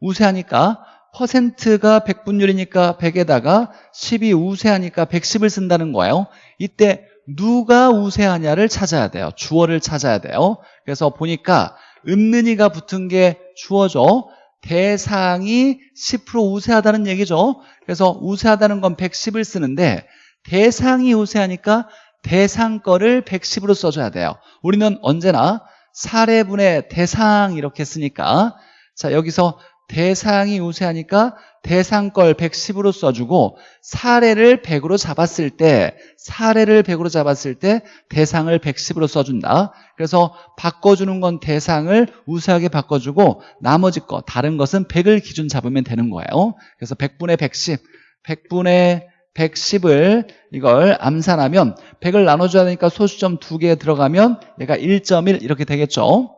A: 우세하니까 퍼센트가 100분율이니까 100에다가 10이 우세하니까 110을 쓴다는 거예요. 이때 누가 우세하냐를 찾아야 돼요. 주어를 찾아야 돼요. 그래서 보니까 은는이가 붙은 게 주어죠. 대상이 10% 우세하다는 얘기죠. 그래서 우세하다는 건 110을 쓰는데 대상이 우세하니까 대상 거를 110으로 써줘야 돼요. 우리는 언제나 사례분의 대상 이렇게 쓰니까. 자 여기서 대상이 우세하니까 대상 걸 110으로 써주고 사례를 100으로 잡았을 때 사례를 100으로 잡았을 때 대상을 110으로 써준다. 그래서 바꿔주는 건 대상을 우세하게 바꿔주고 나머지 거 다른 것은 100을 기준 잡으면 되는 거예요. 그래서 100분의 110 100분의 110을 이걸 암산하면 100을 나눠줘야 되니까 소수점 두 개 들어가면 얘가 1.1 이렇게 되겠죠.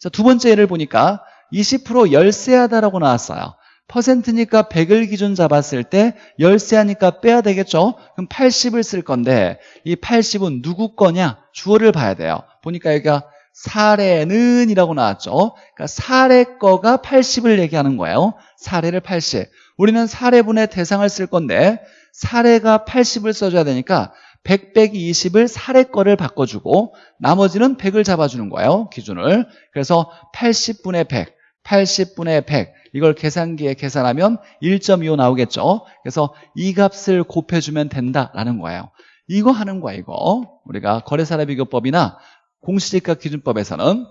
A: 자, 두 번째 예를 보니까 20% 열세하다라고 나왔어요. 퍼센트니까 100을 기준 잡았을 때 열세하니까 빼야 되겠죠? 그럼 80을 쓸 건데 이 80은 누구 거냐? 주어를 봐야 돼요. 보니까 여기가 사례는 이라고 나왔죠. 그러니까 사례 거가 80을 얘기하는 거예요. 사례를 80 우리는 사례분의 대상을 쓸 건데 사례가 80을 써줘야 되니까 100 빼기 20을 사례 거를 바꿔주고 나머지는 100을 잡아주는 거예요 기준을. 그래서 80분의 100 80분의 100 이걸 계산기에 계산하면 1.25 나오겠죠? 그래서 이 값을 곱해주면 된다라는 거예요. 이거 하는 거야 이거. 우리가 거래사례 비교법이나 공시지가 기준법에서는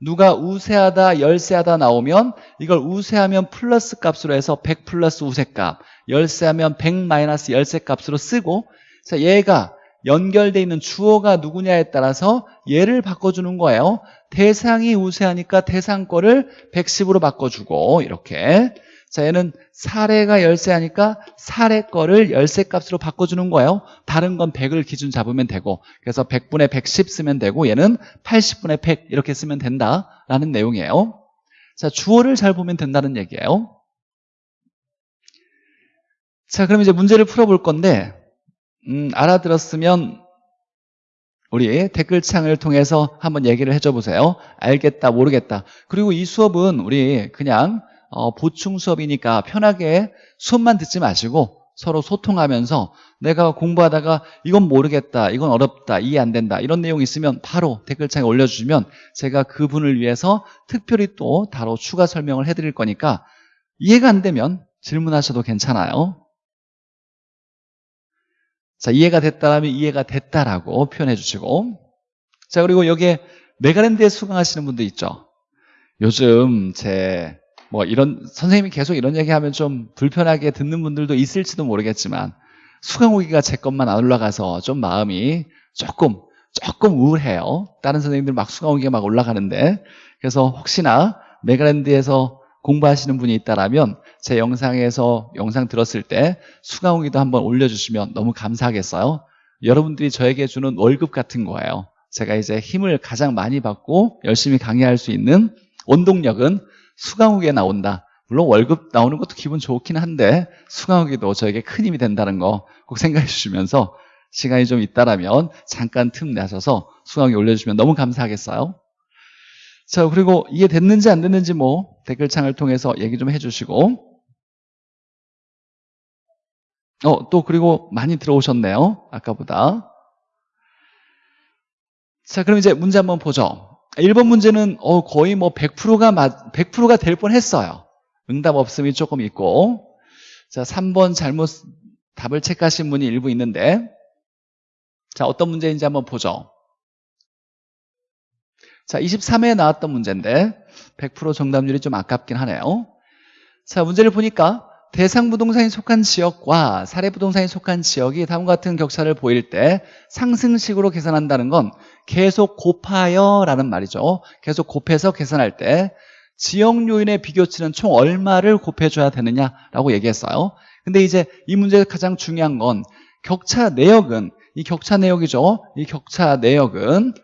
A: 누가 우세하다 열세하다 나오면 이걸 우세하면 플러스 값으로 해서 100 플러스 우세값 열세하면 100 마이너스 열세 값으로 쓰고 자 얘가 연결되어 있는 주어가 누구냐에 따라서 얘를 바꿔주는 거예요. 대상이 우세하니까 대상 거를 110으로 바꿔주고 이렇게 자 얘는 사례가 열세하니까 사례 거를 열세 값으로 바꿔주는 거예요. 다른 건 100을 기준 잡으면 되고 그래서 100분의 110 쓰면 되고 얘는 80분의 100 이렇게 쓰면 된다라는 내용이에요. 자 주어를 잘 보면 된다는 얘기예요. 자 그럼 이제 문제를 풀어볼 건데 음, 알아들었으면 우리 댓글창을 통해서 한번 얘기를 해줘 보세요. 알겠다 모르겠다. 그리고 이 수업은 우리 그냥 어, 보충 수업이니까 편하게 수업만 듣지 마시고 서로 소통하면서 내가 공부하다가 이건 모르겠다 이건 어렵다 이해 안 된다 이런 내용 있으면 바로 댓글창에 올려주시면 제가 그분을 위해서 특별히 또 따로 추가 설명을 해드릴 거니까 이해가 안 되면 질문하셔도 괜찮아요 자, 이해가 됐다라면 이해가 됐다라고 표현해 주시고. 자, 그리고 여기에 메가랜드에 수강하시는 분도 있죠. 요즘 제, 뭐 이런, 선생님이 계속 이런 얘기 하면 좀 불편하게 듣는 분들도 있을지도 모르겠지만, 수강 후기가 제 것만 안 올라가서 좀 마음이 조금 조금 우울해요. 다른 선생님들 막 수강 후기가 막 올라가는데 그래서 혹시나 메가랜드에서 공부하시는 분이 있다라면 제 영상에서 영상 들었을 때 수강 후기도 한번 올려주시면 너무 감사하겠어요. 여러분들이 저에게 주는 월급 같은 거예요. 제가 이제 힘을 가장 많이 받고 열심히 강의할 수 있는 원동력은 수강후기에 나온다. 물론 월급 나오는 것도 기분 좋긴 한데 수강후기도 저에게 큰 힘이 된다는 거 꼭 생각해 주시면서 시간이 좀 있다라면 잠깐 틈 내셔서 수강후기 올려주시면 너무 감사하겠어요. 자 그리고 이해됐는지 안 됐는지 뭐 댓글창을 통해서 얘기 좀 해주시고 어 또 그리고 많이 들어오셨네요 아까보다 자 그럼 이제 문제 한번 보죠 1번 문제는 어, 거의 뭐 100%가 100%가 될 뻔했어요. 응답 없음이 조금 있고. 자 3번 잘못 답을 체크하신 분이 일부 있는데. 자 어떤 문제인지 한번 보죠. 자 23회에 나왔던 문제인데 100% 정답률이 좀 아깝긴 하네요. 자 문제를 보니까 대상 부동산이 속한 지역과 사례 부동산이 속한 지역이 다음과 같은 격차를 보일 때 상승식으로 계산한다는 건 계속 곱하여 라는 말이죠. 계속 곱해서 계산할 때 지역 요인의 비교치는 총 얼마를 곱해줘야 되느냐라고 얘기했어요. 근데 이제 이 문제의 가장 중요한 건 격차 내역은 이 격차 내역이죠. 이 격차 내역은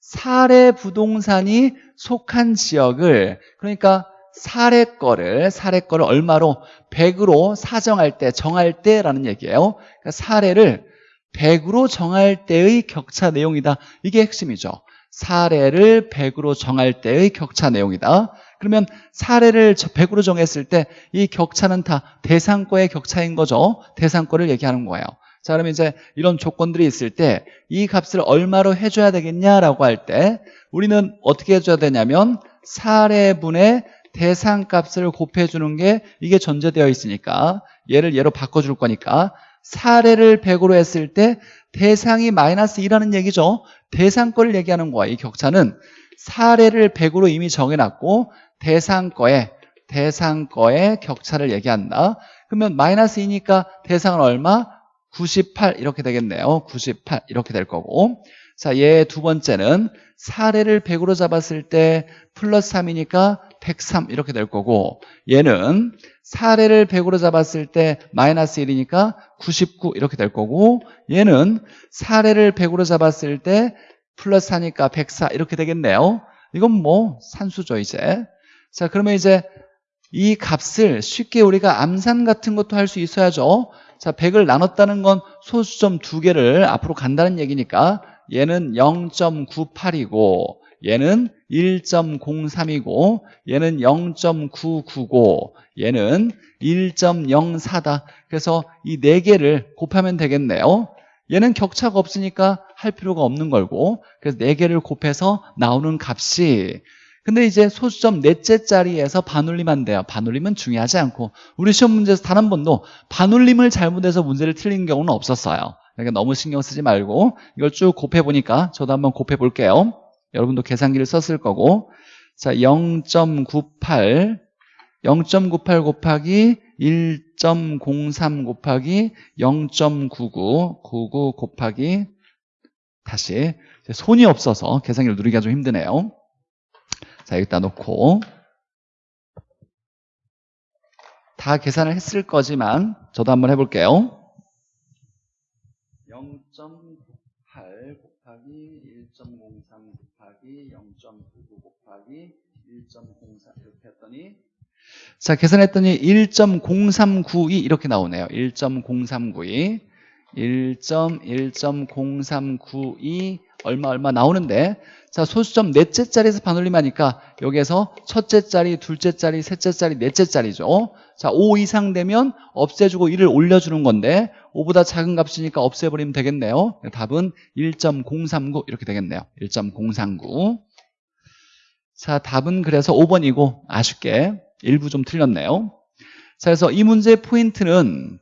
A: 사례 부동산이 속한 지역을 그러니까 사례 거를 사례 거를 얼마로? 100으로 사정할 때 정할 때라는 얘기예요. 그러니까 사례를 100으로 정할 때의 격차 내용이다. 이게 핵심이죠. 사례를 100으로 정할 때의 격차 내용이다. 그러면 사례를 100으로 정했을 때 이 격차는 다 대상과의 격차인 거죠. 대상과를 얘기하는 거예요. 자 그러면 이제 이런 조건들이 있을 때 이 값을 얼마로 해줘야 되겠냐라고 할 때 우리는 어떻게 해줘야 되냐면 사례분의 대상값을 곱해주는 게 이게 전제되어 있으니까 얘를 얘로 바꿔줄 거니까 사례를 100으로 했을 때 대상이 마이너스 2라는 얘기죠? 대상 거를 얘기하는 거야 이 격차는. 사례를 100으로 이미 정해놨고 대상 거에 대상 거의 격차를 얘기한다. 그러면 마이너스 2니까 대상은 얼마? 98 이렇게 되겠네요. 98 이렇게 될 거고. 자, 얘 두 번째는 사례를 100으로 잡았을 때 플러스 3이니까 103 이렇게 될 거고 얘는 사례를 100으로 잡았을 때 마이너스 1이니까 99 이렇게 될 거고 얘는 사례를 100으로 잡았을 때 플러스 4니까 104 이렇게 되겠네요. 이건 뭐 산수죠 이제. 자 그러면 이제 이 값을 쉽게 우리가 암산 같은 것도 할 수 있어야죠. 자 100을 나눴다는 건 소수점 두 개를 앞으로 간다는 얘기니까 얘는 0.98이고 얘는 1.03이고 얘는 0.995 얘는 1.04다. 그래서 이 네 개를 곱하면 되겠네요. 얘는 격차가 없으니까 할 필요가 없는 걸고 그래서 네 개를 곱해서 나오는 값이. 근데 이제 소수점 넷째 자리에서 반올림만 돼요. 반올림은 중요하지 않고. 우리 시험 문제에서 단 한 번도 반올림을 잘못해서 문제를 틀린 경우는 없었어요. 그러니까 너무 신경 쓰지 말고 이걸 쭉 곱해보니까 저도 한번 곱해볼게요 여러분도 계산기를 썼을 거고. 자 0.98 0.98 곱하기 1.03 곱하기 0.99 99 곱하기 다시. 손이 없어서 계산기를 누르기가 좀 힘드네요. 자 여기다 놓고. 다 계산을 했을 거지만 저도 한번 해볼게요. 0.98 곱하기 1.03 곱하기 0.99 곱하기 1.03 이렇게 했더니 자 계산했더니 1.0392 이렇게 나오네요. 1.0392 1.1.0392 얼마 얼마 나오는데 자 소수점 넷째 자리에서 반올림하니까 여기에서 첫째 자리, 둘째 자리, 셋째 자리, 넷째 자리죠. 자 5 이상 되면 없애주고 1을 올려주는 건데 5보다 작은 값이니까 없애버리면 되겠네요. 답은 1.039 이렇게 되겠네요. 1.039 자 답은 그래서 5번이고 아쉽게 일부 좀 틀렸네요. 자 그래서 이 문제의 포인트는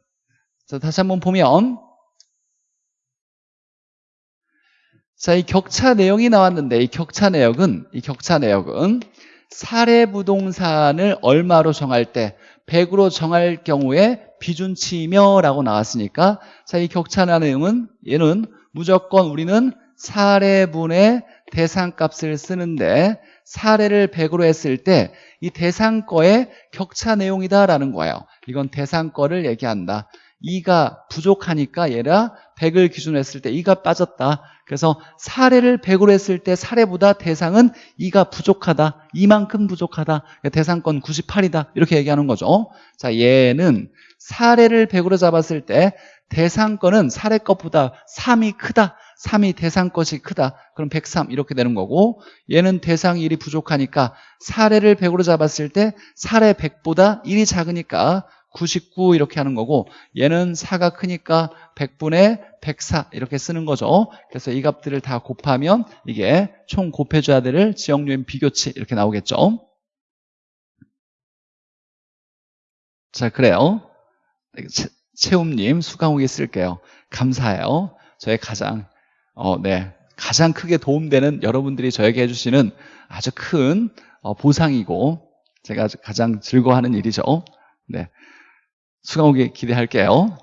A: 자 다시 한번 보면 자, 이 격차 내용이 나왔는데 이 격차 내역은 이 격차 내역은 사례 부동산을 얼마로 정할 때 100으로 정할 경우에 비준치이며 라고 나왔으니까 자, 이 격차나 내용은 얘는 무조건 우리는 사례분의 대상값을 쓰는데 사례를 100으로 했을 때 이 대상 거의 격차 내용이다라는 거예요. 이건 대상 거를 얘기한다. 2가 부족하니까 얘라 100을 기준으로 했을 때 2가 빠졌다. 그래서 사례를 100으로 했을 때 사례보다 대상은 2가 부족하다. 이만큼 부족하다. 그러니까 대상권 98이다. 이렇게 얘기하는 거죠. 자, 얘는 사례를 100으로 잡았을 때 대상권은 사례 것보다 3이 크다. 3이 대상 것이 크다. 그럼 103 이렇게 되는 거고 얘는 대상 1이 부족하니까 사례를 100으로 잡았을 때 사례 100보다 1이 작으니까 99 이렇게 하는 거고 얘는 4가 크니까 100분의 104 이렇게 쓰는 거죠. 그래서 이 값들을 다 곱하면 이게 총 곱해줘야 될 지역요인 비교치 이렇게 나오겠죠. 자 그래요. 채움님 수강후기 쓸게요. 감사해요. 저의 가장 어, 네. 가장 크게 도움되는 여러분들이 저에게 해주시는 아주 큰 어, 보상이고 제가 가장 즐거워하는 일이죠. 네. 수강 오기 기대할게요.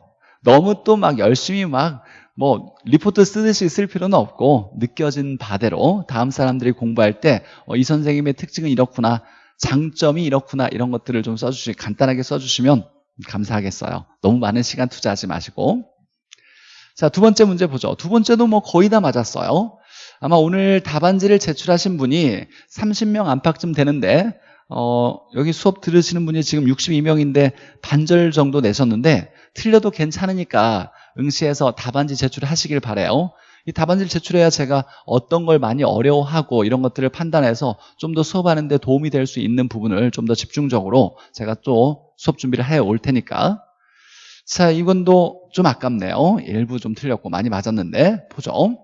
A: 너무 또 막 열심히 막 뭐 리포트 쓰듯이 쓸 필요는 없고 느껴진 바대로 다음 사람들이 공부할 때이 어, 선생님의 특징은 이렇구나 장점이 이렇구나 이런 것들을 좀 써주시 간단하게 써주시면 감사하겠어요. 너무 많은 시간 투자하지 마시고 자, 두 번째 문제 보죠. 두 번째도 뭐 거의 다 맞았어요. 아마 오늘 답안지를 제출하신 분이 30명 안팎쯤 되는데 어, 여기 수업 들으시는 분이 지금 62명인데 반절 정도 내셨는데 틀려도 괜찮으니까 응시해서 답안지 제출하시길 바래요. 이 답안지를 제출해야 제가 어떤 걸 많이 어려워하고 이런 것들을 판단해서 좀 더 수업하는데 도움이 될 수 있는 부분을 좀 더 집중적으로 제가 또 수업 준비를 해 올 테니까 자, 이건도 좀 아깝네요. 일부 좀 틀렸고 많이 맞았는데 보죠.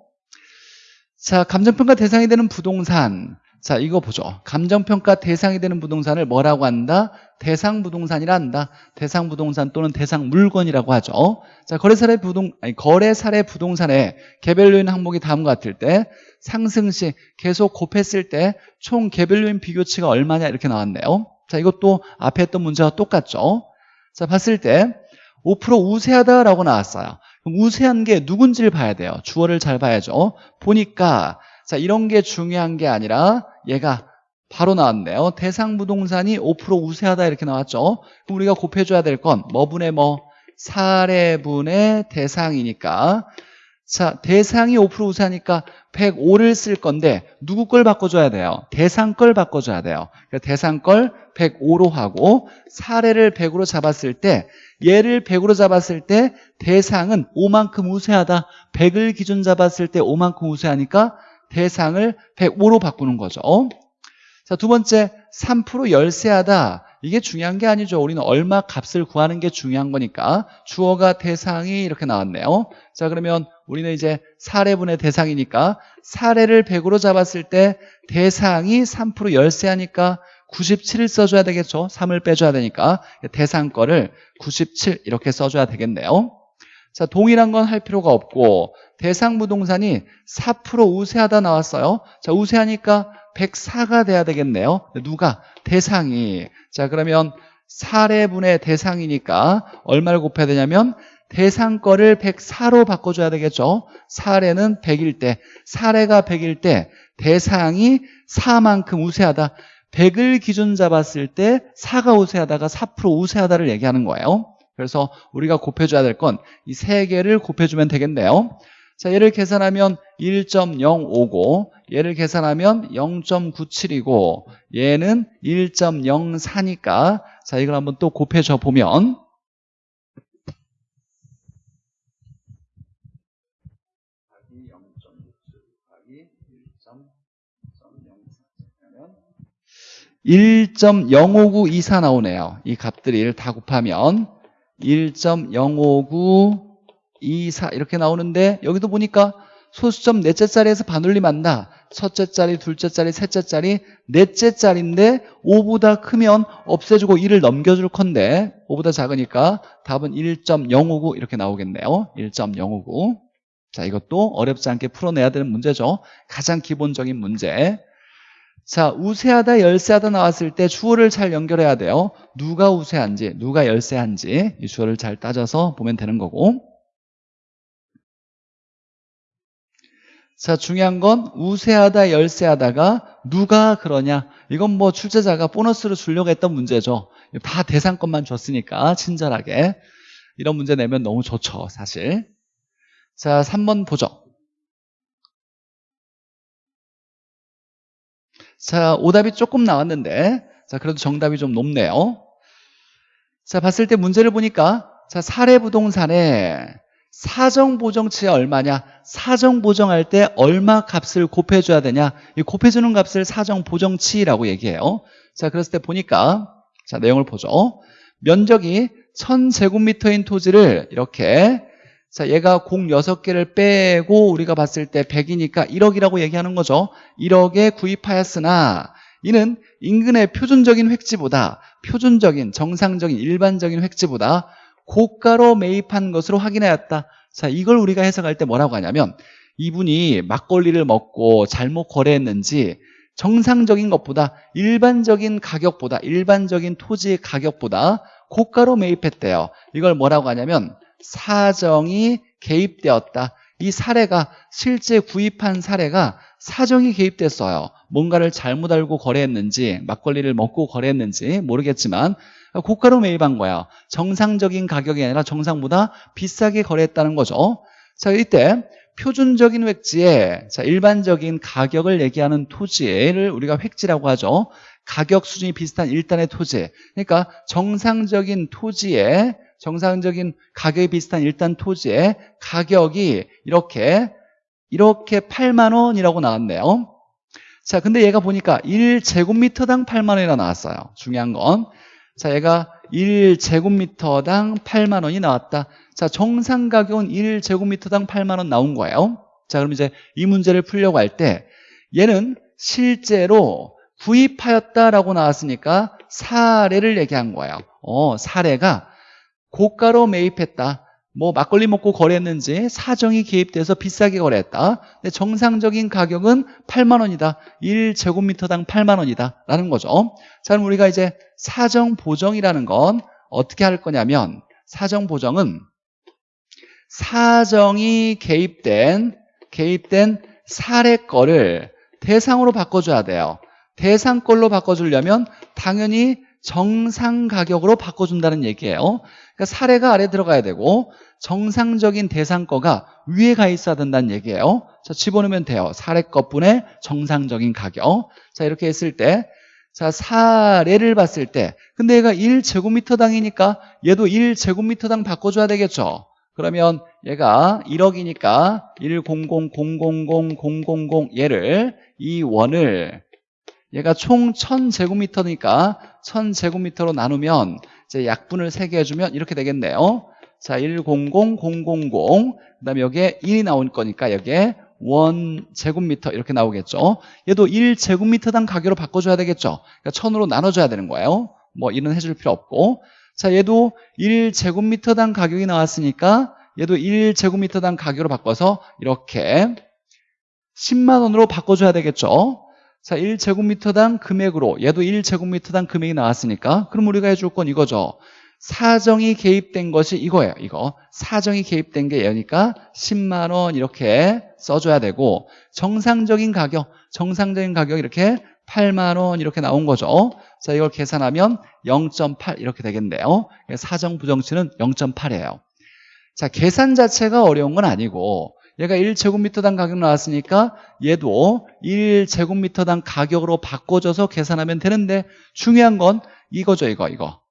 A: 자, 감정평가 대상이 되는 부동산. 자, 이거 보죠. 감정평가 대상이 되는 부동산을 뭐라고 한다? 대상 부동산이라 한다. 대상 부동산 또는 대상 물건이라고 하죠. 자, 거래 사례 부동 아니 거래 사례 부동산의 개별 요인 항목이 다음과 같을 때 상승 시 계속 곱했을 때 총 개별 요인 비교치가 얼마냐 이렇게 나왔네요. 자, 이것도 앞에 했던 문제와 똑같죠. 자, 봤을 때 5% 우세하다라고 나왔어요. 그럼 우세한 게 누군지를 봐야 돼요. 주어를 잘 봐야죠. 보니까 자 이런 게 중요한 게 아니라 얘가 바로 나왔네요. 대상 부동산이 5% 우세하다 이렇게 나왔죠. 그럼 우리가 곱해줘야 될 건 뭐분의 뭐 사례분의 대상이니까 자 대상이 5% 우세하니까 105를 쓸 건데 누구 걸 바꿔줘야 돼요? 대상 걸 바꿔줘야 돼요. 그러니까 대상 걸 105로 하고 사례를 100으로 잡았을 때 얘를 100으로 잡았을 때 대상은 5만큼 우세하다 100을 기준 잡았을 때 5만큼 우세하니까 대상을 105로 바꾸는 거죠. 자, 두 번째 3% 열세하다. 이게 중요한 게 아니죠. 우리는 얼마 값을 구하는 게 중요한 거니까. 주어가 대상이 이렇게 나왔네요. 자 그러면 우리는 이제 사례분의 대상이니까 사례를 100으로 잡았을 때 대상이 3% 열세하니까 97을 써줘야 되겠죠. 3을 빼줘야 되니까. 대상 거를 97 이렇게 써줘야 되겠네요. 자 동일한 건 할 필요가 없고 대상 부동산이 4% 우세하다 나왔어요. 자 우세하니까 104가 돼야 되겠네요. 누가? 대상이. 자 그러면 사례분의 대상이니까 얼마를 곱해야 되냐면 대상 거를 104로 바꿔줘야 되겠죠. 사례는 100일 때 사례가 100일 때 대상이 4만큼 우세하다. 100을 기준 잡았을 때 4가 우세하다가 4% 우세하다를 얘기하는 거예요. 그래서 우리가 곱해줘야 될 건 이 세 개를 곱해주면 되겠네요 자 얘를 계산하면 1.059 얘를 계산하면 0.97이고 얘는 1.04니까 자 이걸 한번 또 곱해줘 보면 1.05924 나오네요. 이 값들을 다 곱하면 1.05924 이렇게 나오는데 여기도 보니까 소수점 넷째 자리에서 반올림 한다. 첫째 자리, 둘째 자리, 셋째 자리, 넷째 자리인데 5보다 크면 없애주고 1을 넘겨줄 건데 5보다 작으니까 답은 1.059 이렇게 나오겠네요. 1.059. 자, 이것도 어렵지 않게 풀어내야 되는 문제죠. 가장 기본적인 문제. 자, 우세하다, 열세하다 나왔을 때 주어를 잘 연결해야 돼요. 누가 우세한지, 누가 열세한지 이 주어를 잘 따져서 보면 되는 거고. 자, 중요한 건 우세하다, 열세하다가 누가 그러냐. 이건 뭐 출제자가 보너스로 주려고 했던 문제죠. 다 대상권만 줬으니까 친절하게. 이런 문제 내면 너무 좋죠, 사실. 자, 3번 보죠. 자, 오답이 조금 나왔는데, 자, 그래도 정답이 좀 높네요. 자, 봤을 때 문제를 보니까, 자, 사례 부동산에 사정보정치가 얼마냐? 사정보정할 때 얼마 값을 곱해줘야 되냐? 이 곱해주는 값을 사정보정치라고 얘기해요. 자, 그랬을 때 보니까, 자, 내용을 보죠. 면적이 1000제곱미터인 토지를 이렇게 자, 얘가 공 6개를 빼고 우리가 봤을 때 100이니까 1억이라고 얘기하는 거죠. 1억에 구입하였으나 이는 인근의 표준적인 획지보다 표준적인 정상적인 일반적인 획지보다 고가로 매입한 것으로 확인하였다. 자, 이걸 우리가 해석할 때 뭐라고 하냐면 이분이 막걸리를 먹고 잘못 거래했는지 정상적인 것보다 일반적인 가격보다 일반적인 토지의 가격보다 고가로 매입했대요. 이걸 뭐라고 하냐면 사정이 개입되었다. 이 사례가 실제 구입한 사례가 사정이 개입됐어요. 뭔가를 잘못 알고 거래했는지 막걸리를 먹고 거래했는지 모르겠지만 고가로 매입한 거야. 정상적인 가격이 아니라 정상보다 비싸게 거래했다는 거죠. 자 이때 표준적인 획지에 자, 일반적인 가격을 얘기하는 토지를 우리가 획지라고 하죠. 가격 수준이 비슷한 일단의 토지. 그러니까 정상적인 토지에 정상적인 가격이 비슷한 일단 토지의 가격이 이렇게 이렇게 8만 원이라고 나왔네요. 자, 근데 얘가 보니까 1제곱미터당 8만 원이라 나왔어요. 중요한 건. 자, 얘가 1제곱미터당 8만 원이 나왔다. 자, 정상 가격은 1제곱미터당 8만 원 나온 거예요. 자, 그럼 이제 이 문제를 풀려고 할 때 얘는 실제로 구입하였다라고 나왔으니까 사례를 얘기한 거예요. 어, 사례가 고가로 매입했다. 뭐 막걸리 먹고 거래했는지 사정이 개입돼서 비싸게 거래했다. 근데 정상적인 가격은 8만 원이다. 1제곱미터당 8만 원이다. 라는 거죠. 자, 그럼 우리가 이제 사정 보정이라는 건 어떻게 할 거냐면 사정 보정은 사정이 개입된 개입된 사례 거를 대상으로 바꿔줘야 돼요. 대상 걸로 바꿔주려면 당연히 정상 가격으로 바꿔준다는 얘기예요. 그러니까 사례가 아래 들어가야 되고 정상적인 대상 거가 위에 가 있어야 된다는 얘기예요. 자, 집어넣으면 돼요. 사례 것분의 정상적인 가격. 자, 이렇게 했을 때 자, 사례를 봤을 때 근데 얘가 1제곱미터당이니까 얘도 1제곱미터당 바꿔줘야 되겠죠. 그러면 얘가 1억이니까 100000000 얘를 이 원을 얘가 총 1000제곱미터니까 1000제곱미터로 나누면 이제 약분을 3개 해주면 이렇게 되겠네요. 자, 100, 000, 그 다음에 여기에 1이 나올 거니까 여기에 원 제곱미터 이렇게 나오겠죠. 얘도 1제곱미터당 가격으로 바꿔줘야 되겠죠. 그러니까 1000으로 나눠줘야 되는 거예요. 뭐 1은 해줄 필요 없고. 자, 얘도 1제곱미터당 가격이 나왔으니까 얘도 1제곱미터당 가격으로 바꿔서 이렇게 10만 원으로 바꿔줘야 되겠죠. 자, 1제곱미터당 금액으로 얘도 1제곱미터당 금액이 나왔으니까 그럼 우리가 해줄 건 이거죠. 사정이 개입된 것이 이거예요. 이거. 사정이 개입된 게 얘니까 10만 원 이렇게 써줘야 되고 정상적인 가격, 정상적인 가격 이렇게 8만 원 이렇게 나온 거죠. 자, 이걸 계산하면 0.8 이렇게 되겠네요. 사정 부정치는 0.8이에요. 자, 계산 자체가 어려운 건 아니고 얘가 1제곱미터당 가격 나왔으니까 얘도 1제곱미터당 가격으로 바꿔줘서 계산하면 되는데 중요한 건 이거죠 이거 이거.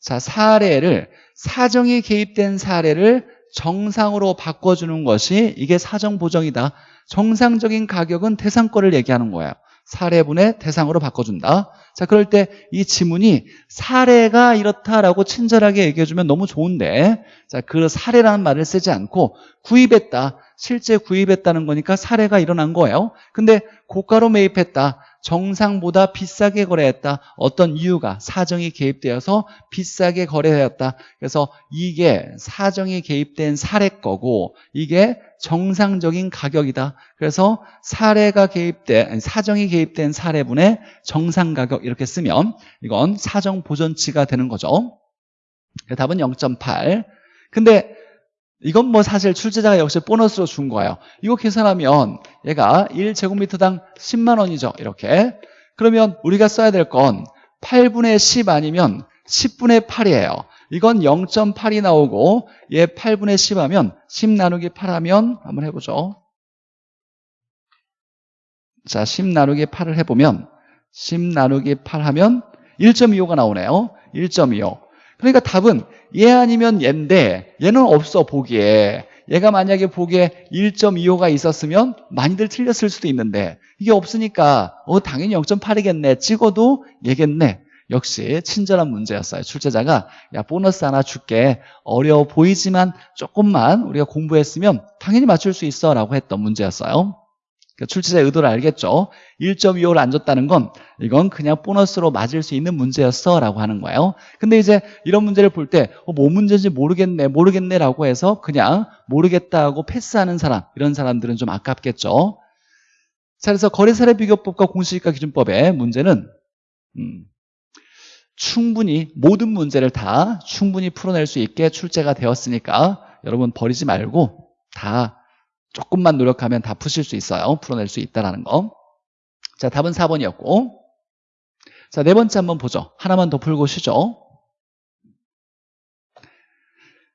A: 자 사례를 사정이 개입된 사례를 정상으로 바꿔주는 것이 이게 사정 보정이다. 정상적인 가격은 대상권을 얘기하는 거예요 사례분의 대상으로 바꿔준다. 자 그럴 때 이 지문이 사례가 이렇다라고 친절하게 얘기해주면 너무 좋은데 자그 사례라는 말을 쓰지 않고 구입했다 실제 구입했다는 거니까 사례가 일어난 거예요 근데 고가로 매입했다 정상보다 비싸게 거래했다. 어떤 이유가 사정이 개입되어서 비싸게 거래되었다. 그래서 이게 사정이 개입된 사례 거고 이게 정상적인 가격이다. 그래서 사례가 개입된 사정이 개입된 사례분의 정상 가격 이렇게 쓰면 이건 사정 보전치가 되는 거죠. 답은 0.8. 근데 이건 뭐 사실 출제자가 역시 보너스로 준 거예요. 이거 계산하면 얘가 1제곱미터당 10만 원이죠. 이렇게. 그러면 우리가 써야 될 건 8분의 10 아니면 10분의 8이에요. 이건 0.8이 나오고 얘 8분의 10 하면 10 나누기 8 하면 한번 해보죠. 자, 10 나누기 8을 해보면 10 나누기 8 하면 1.25가 나오네요. 1.25. 그러니까 답은 얘 아니면 얘인데 얘는 없어 보기에. 얘가 만약에 보기에 1.25가 있었으면 많이들 틀렸을 수도 있는데 이게 없으니까 어 당연히 0.8이겠네. 찍어도 얘겠네. 역시 친절한 문제였어요. 출제자가 야 보너스 하나 줄게. 어려워 보이지만 조금만 우리가 공부했으면 당연히 맞출 수 있어 라고 했던 문제였어요 그러니까 출제자의 의도를 알겠죠? 1.25를 안 줬다는 건 이건 그냥 보너스로 맞을 수 있는 문제였어 라고 하는 거예요. 근데 이제 이런 문제를 볼 때뭐 어, 뭐 문제인지 모르겠네 모르겠네 라고 해서 그냥 모르겠다 하고 패스하는 사람 이런 사람들은 좀 아깝겠죠? 자 그래서 거래사례 비교법과 공시지가 기준법의 문제는 음, 충분히 모든 문제를 다 충분히 풀어낼 수 있게 출제가 되었으니까 여러분 버리지 말고 다 조금만 노력하면 다 푸실 수 있어요. 풀어낼 수 있다는 거. 자, 답은 4번이었고. 자, 네 번째 한번 보죠. 하나만 더 풀고 쉬죠.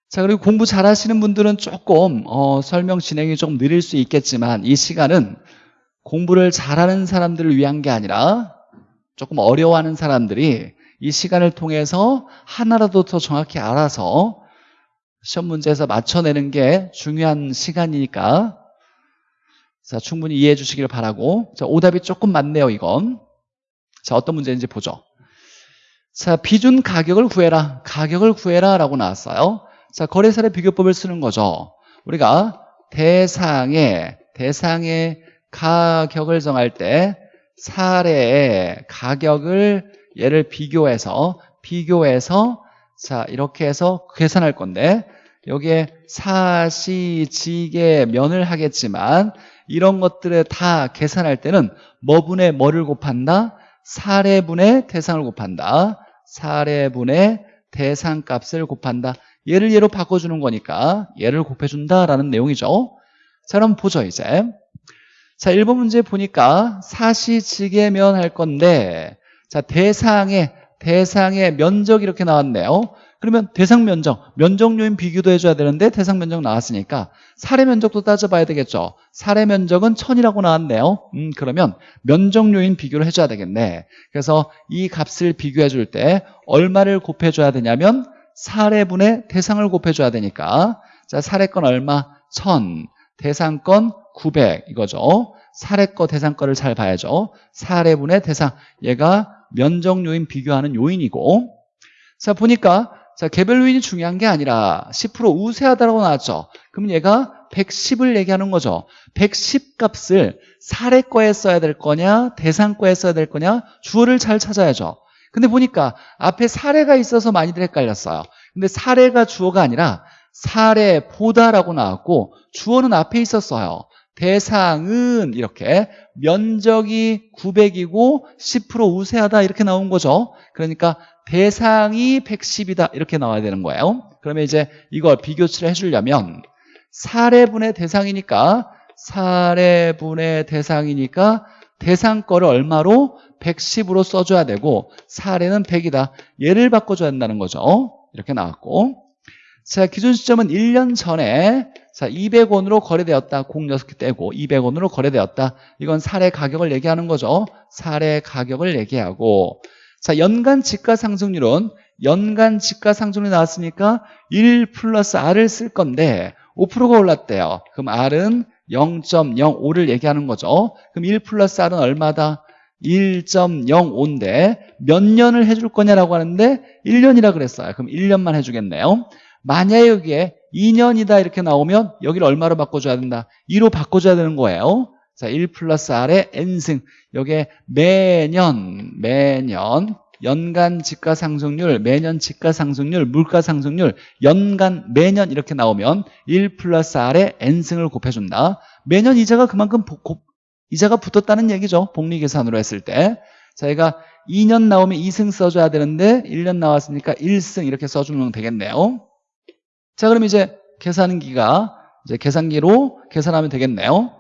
A: 자, 그리고 공부 잘 하시는 분들은 조금 어, 설명 진행이 좀 느릴 수 있겠지만 이 시간은 공부를 잘하는 사람들을 위한 게 아니라 조금 어려워하는 사람들이 이 시간을 통해서 하나라도 더 정확히 알아서 시험 문제에서 맞춰내는 게 중요한 시간이니까. 자 충분히 이해해 주시길 바라고. 자 오답이 조금 많네요 이건. 자 어떤 문제인지 보죠. 자 비준 가격을 구해라. 가격을 구해라 라고 나왔어요. 자 거래사례 비교법을 쓰는 거죠. 우리가 대상의 대상의 가격을 정할 때 사례의 가격을 얘를 비교해서 비교해서 자 이렇게 해서 계산할 건데 여기에 사시, 지게, 면을 하겠지만 이런 것들을 다 계산할 때는 뭐분의 뭐를 곱한다? 사례분의 대상을 곱한다. 사례분의 대상값을 곱한다. 얘를 얘로 바꿔주는 거니까 얘를 곱해준다라는 내용이죠. 자 그럼 보죠 이제. 자 1번 문제 보니까 사시, 지게, 면 할 건데 자 대상의 대상의 면적 이렇게 나왔네요. 그러면 대상 면적, 면적 요인 비교도 해줘야 되는데 대상 면적 나왔으니까 사례 면적도 따져봐야 되겠죠. 사례 면적은 천이라고 나왔네요. 음, 그러면 면적 요인 비교를 해줘야 되겠네. 그래서 이 값을 비교해 줄 때 얼마를 곱해줘야 되냐면 사례분의 대상을 곱해줘야 되니까 자 사례건 얼마? 천, 대상건 900 이거죠. 사례 거 대상 거를 잘 봐야죠. 사례분의 대상 얘가 면적 요인 비교하는 요인이고 자 보니까 자 개별 요인이 중요한 게 아니라 10% 우세하다라고 나왔죠. 그럼 얘가 110을 얘기하는 거죠. 110 값을 사례과에 써야 될 거냐 대상과에 써야 될 거냐 주어를 잘 찾아야죠. 근데 보니까 앞에 사례가 있어서 많이들 헷갈렸어요. 근데 사례가 주어가 아니라 사례 보다라고 나왔고 주어는 앞에 있었어요. 대상은 이렇게 면적이 900이고 10% 우세하다 이렇게 나온 거죠. 그러니까 대상이 110이다. 이렇게 나와야 되는 거예요. 그러면 이제 이걸 비교치를 해주려면 사례분의 대상이니까 사례분의 대상이니까 대상 거를 얼마로? 110으로 써줘야 되고 사례는 100이다. 얘를 바꿔줘야 한다는 거죠. 이렇게 나왔고. 자 기준 시점은 1년 전에 자 200원으로 거래되었다. 공 6개 떼고 200원으로 거래되었다. 이건 사례 가격을 얘기하는 거죠. 사례 가격을 얘기하고 자 연간 지가 상승률은 연간 지가 상승률이 나왔으니까 1 플러스 R을 쓸 건데 5%가 올랐대요. 그럼 R은 0.05를 얘기하는 거죠. 그럼 1 플러스 R은 얼마다? 1.05인데 몇 년을 해줄 거냐라고 하는데 1년이라 그랬어요. 그럼 1년만 해주겠네요. 만약에 여기에 2년이다 이렇게 나오면 여기를 얼마로 바꿔줘야 된다? 2로 바꿔줘야 되는 거예요 자, 1 플러스 R의 N승. 요게 매년, 매년, 연간 지가 상승률, 매년 지가 상승률, 물가 상승률, 연간, 매년 이렇게 나오면 1 플러스 R의 N승을 곱해준다. 매년 이자가 그만큼 보- 곱- 이자가 붙었다는 얘기죠. 복리 계산으로 했을 때. 자, 얘가 2년 나오면 2승 써줘야 되는데 1년 나왔으니까 1승 이렇게 써주면 되겠네요. 자, 그럼 이제 계산기가 이제 계산기로 계산하면 되겠네요.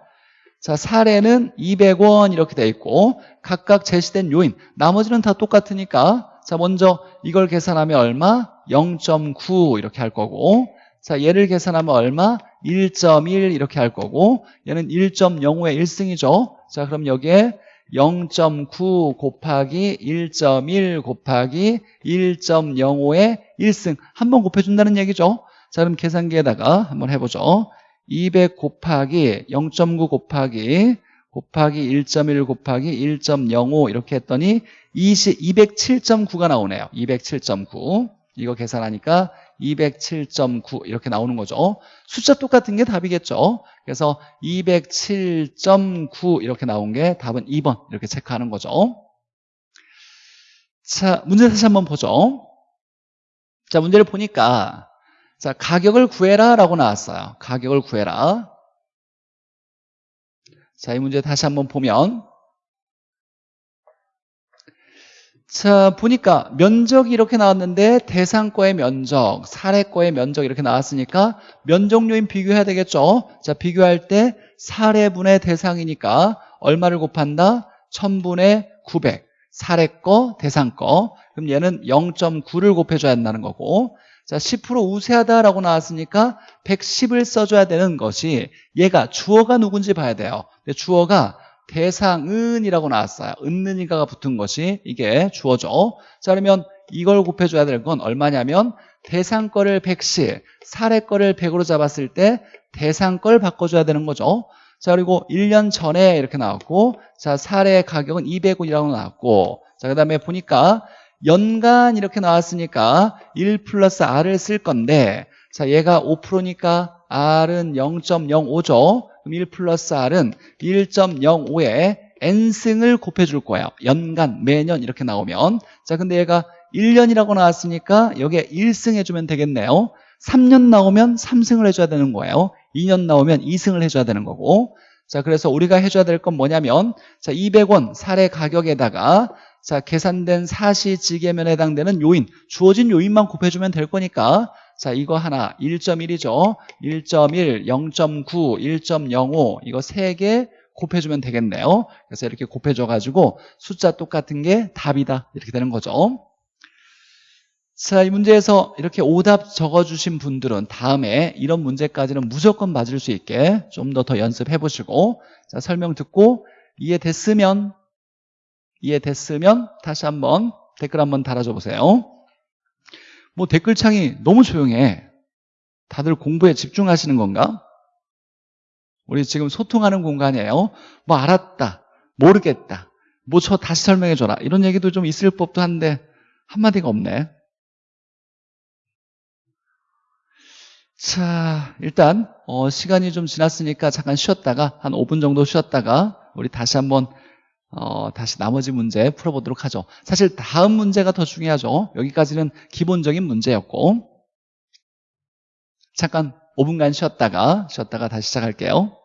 A: 자, 사례는 200원 이렇게 돼 있고 각각 제시된 요인 나머지는 다 똑같으니까 자, 먼저 이걸 계산하면 얼마? 0.9 이렇게 할 거고 자, 얘를 계산하면 얼마? 1.1 이렇게 할 거고 얘는 1.05의 1승이죠. 자, 그럼 여기에 0.9 곱하기 1.1 곱하기 1.05의 1승 한 번 곱해준다는 얘기죠. 자, 그럼 계산기에다가 한번 해보죠. 200 곱하기 0.9 곱하기 곱하기 1.1 곱하기 1.05 이렇게 했더니 20, 207.9가 나오네요. 207.9 이거 계산하니까 207.9 이렇게 나오는 거죠. 숫자 똑같은 게 답이겠죠. 그래서 207.9 이렇게 나온 게 답은 2번 이렇게 체크하는 거죠. 자, 문제 다시 한번 보죠. 자, 문제를 보니까 자, 가격을 구해라 라고 나왔어요. 가격을 구해라. 자, 이 문제 다시 한번 보면 자, 보니까 면적이 이렇게 나왔는데 대상거의 면적, 사례거의 면적 이렇게 나왔으니까 면적 요인 비교해야 되겠죠. 자, 비교할 때 사례분의 대상이니까 얼마를 곱한다? 1000분의 900. 사례 거, 대상 거. 그럼 얘는 0.9를 곱해줘야 한다는 거고 자, 10% 우세하다라고 나왔으니까 110을 써줘야 되는 것이 얘가 주어가 누군지 봐야 돼요. 근데 주어가 대상은이라고 나왔어요. 은는이가가 붙은 것이 이게 주어죠. 자, 그러면 이걸 곱해줘야 될 건 얼마냐면 대상 거를 110, 사례 거를 100으로 잡았을 때 대상 걸 바꿔줘야 되는 거죠. 자, 그리고 1년 전에 이렇게 나왔고, 자, 사례 가격은 200원이라고 나왔고, 자, 그 다음에 보니까 연간 이렇게 나왔으니까 1 플러스 R을 쓸 건데 자 얘가 5%니까 R은 0.05죠. 그럼 1 플러스 R은 1.05에 N승을 곱해줄 거예요. 연간, 매년 이렇게 나오면. 자 근데 얘가 1년이라고 나왔으니까 여기에 1승 해주면 되겠네요. 3년 나오면 3승을 해줘야 되는 거예요. 2년 나오면 2승을 해줘야 되는 거고. 자 그래서 우리가 해줘야 될 건 뭐냐면 자 200원 사례 가격에다가 자, 계산된 사시지계면에 해당되는 요인, 주어진 요인만 곱해주면 될 거니까 자, 이거 하나 1.1이죠. 1.1, 0.9, 1.05 이거 세개 곱해주면 되겠네요. 그래서 이렇게 곱해줘가지고 숫자 똑같은 게 답이다 이렇게 되는 거죠. 자, 이 문제에서 이렇게 오답 적어주신 분들은 다음에 이런 문제까지는 무조건 맞을 수 있게 좀 더 더 연습해 보시고 자, 설명 듣고 이해됐으면 이해됐으면 다시 한번 댓글 한번 달아줘 보세요. 뭐 댓글창이 너무 조용해. 다들 공부에 집중하시는 건가? 우리 지금 소통하는 공간이에요. 뭐 알았다, 모르겠다, 뭐 저 다시 설명해 줘라. 이런 얘기도 좀 있을 법도 한데 한마디가 없네. 자, 일단 어, 시간이 좀 지났으니까 잠깐 쉬었다가 한 5분 정도 쉬었다가 우리 다시 한번 어, 다시 나머지 문제 풀어보도록 하죠. 사실 다음 문제가 더 중요하죠. 여기까지는 기본적인 문제였고 잠깐 5분간 쉬었다가 쉬었다가 다시 시작할게요.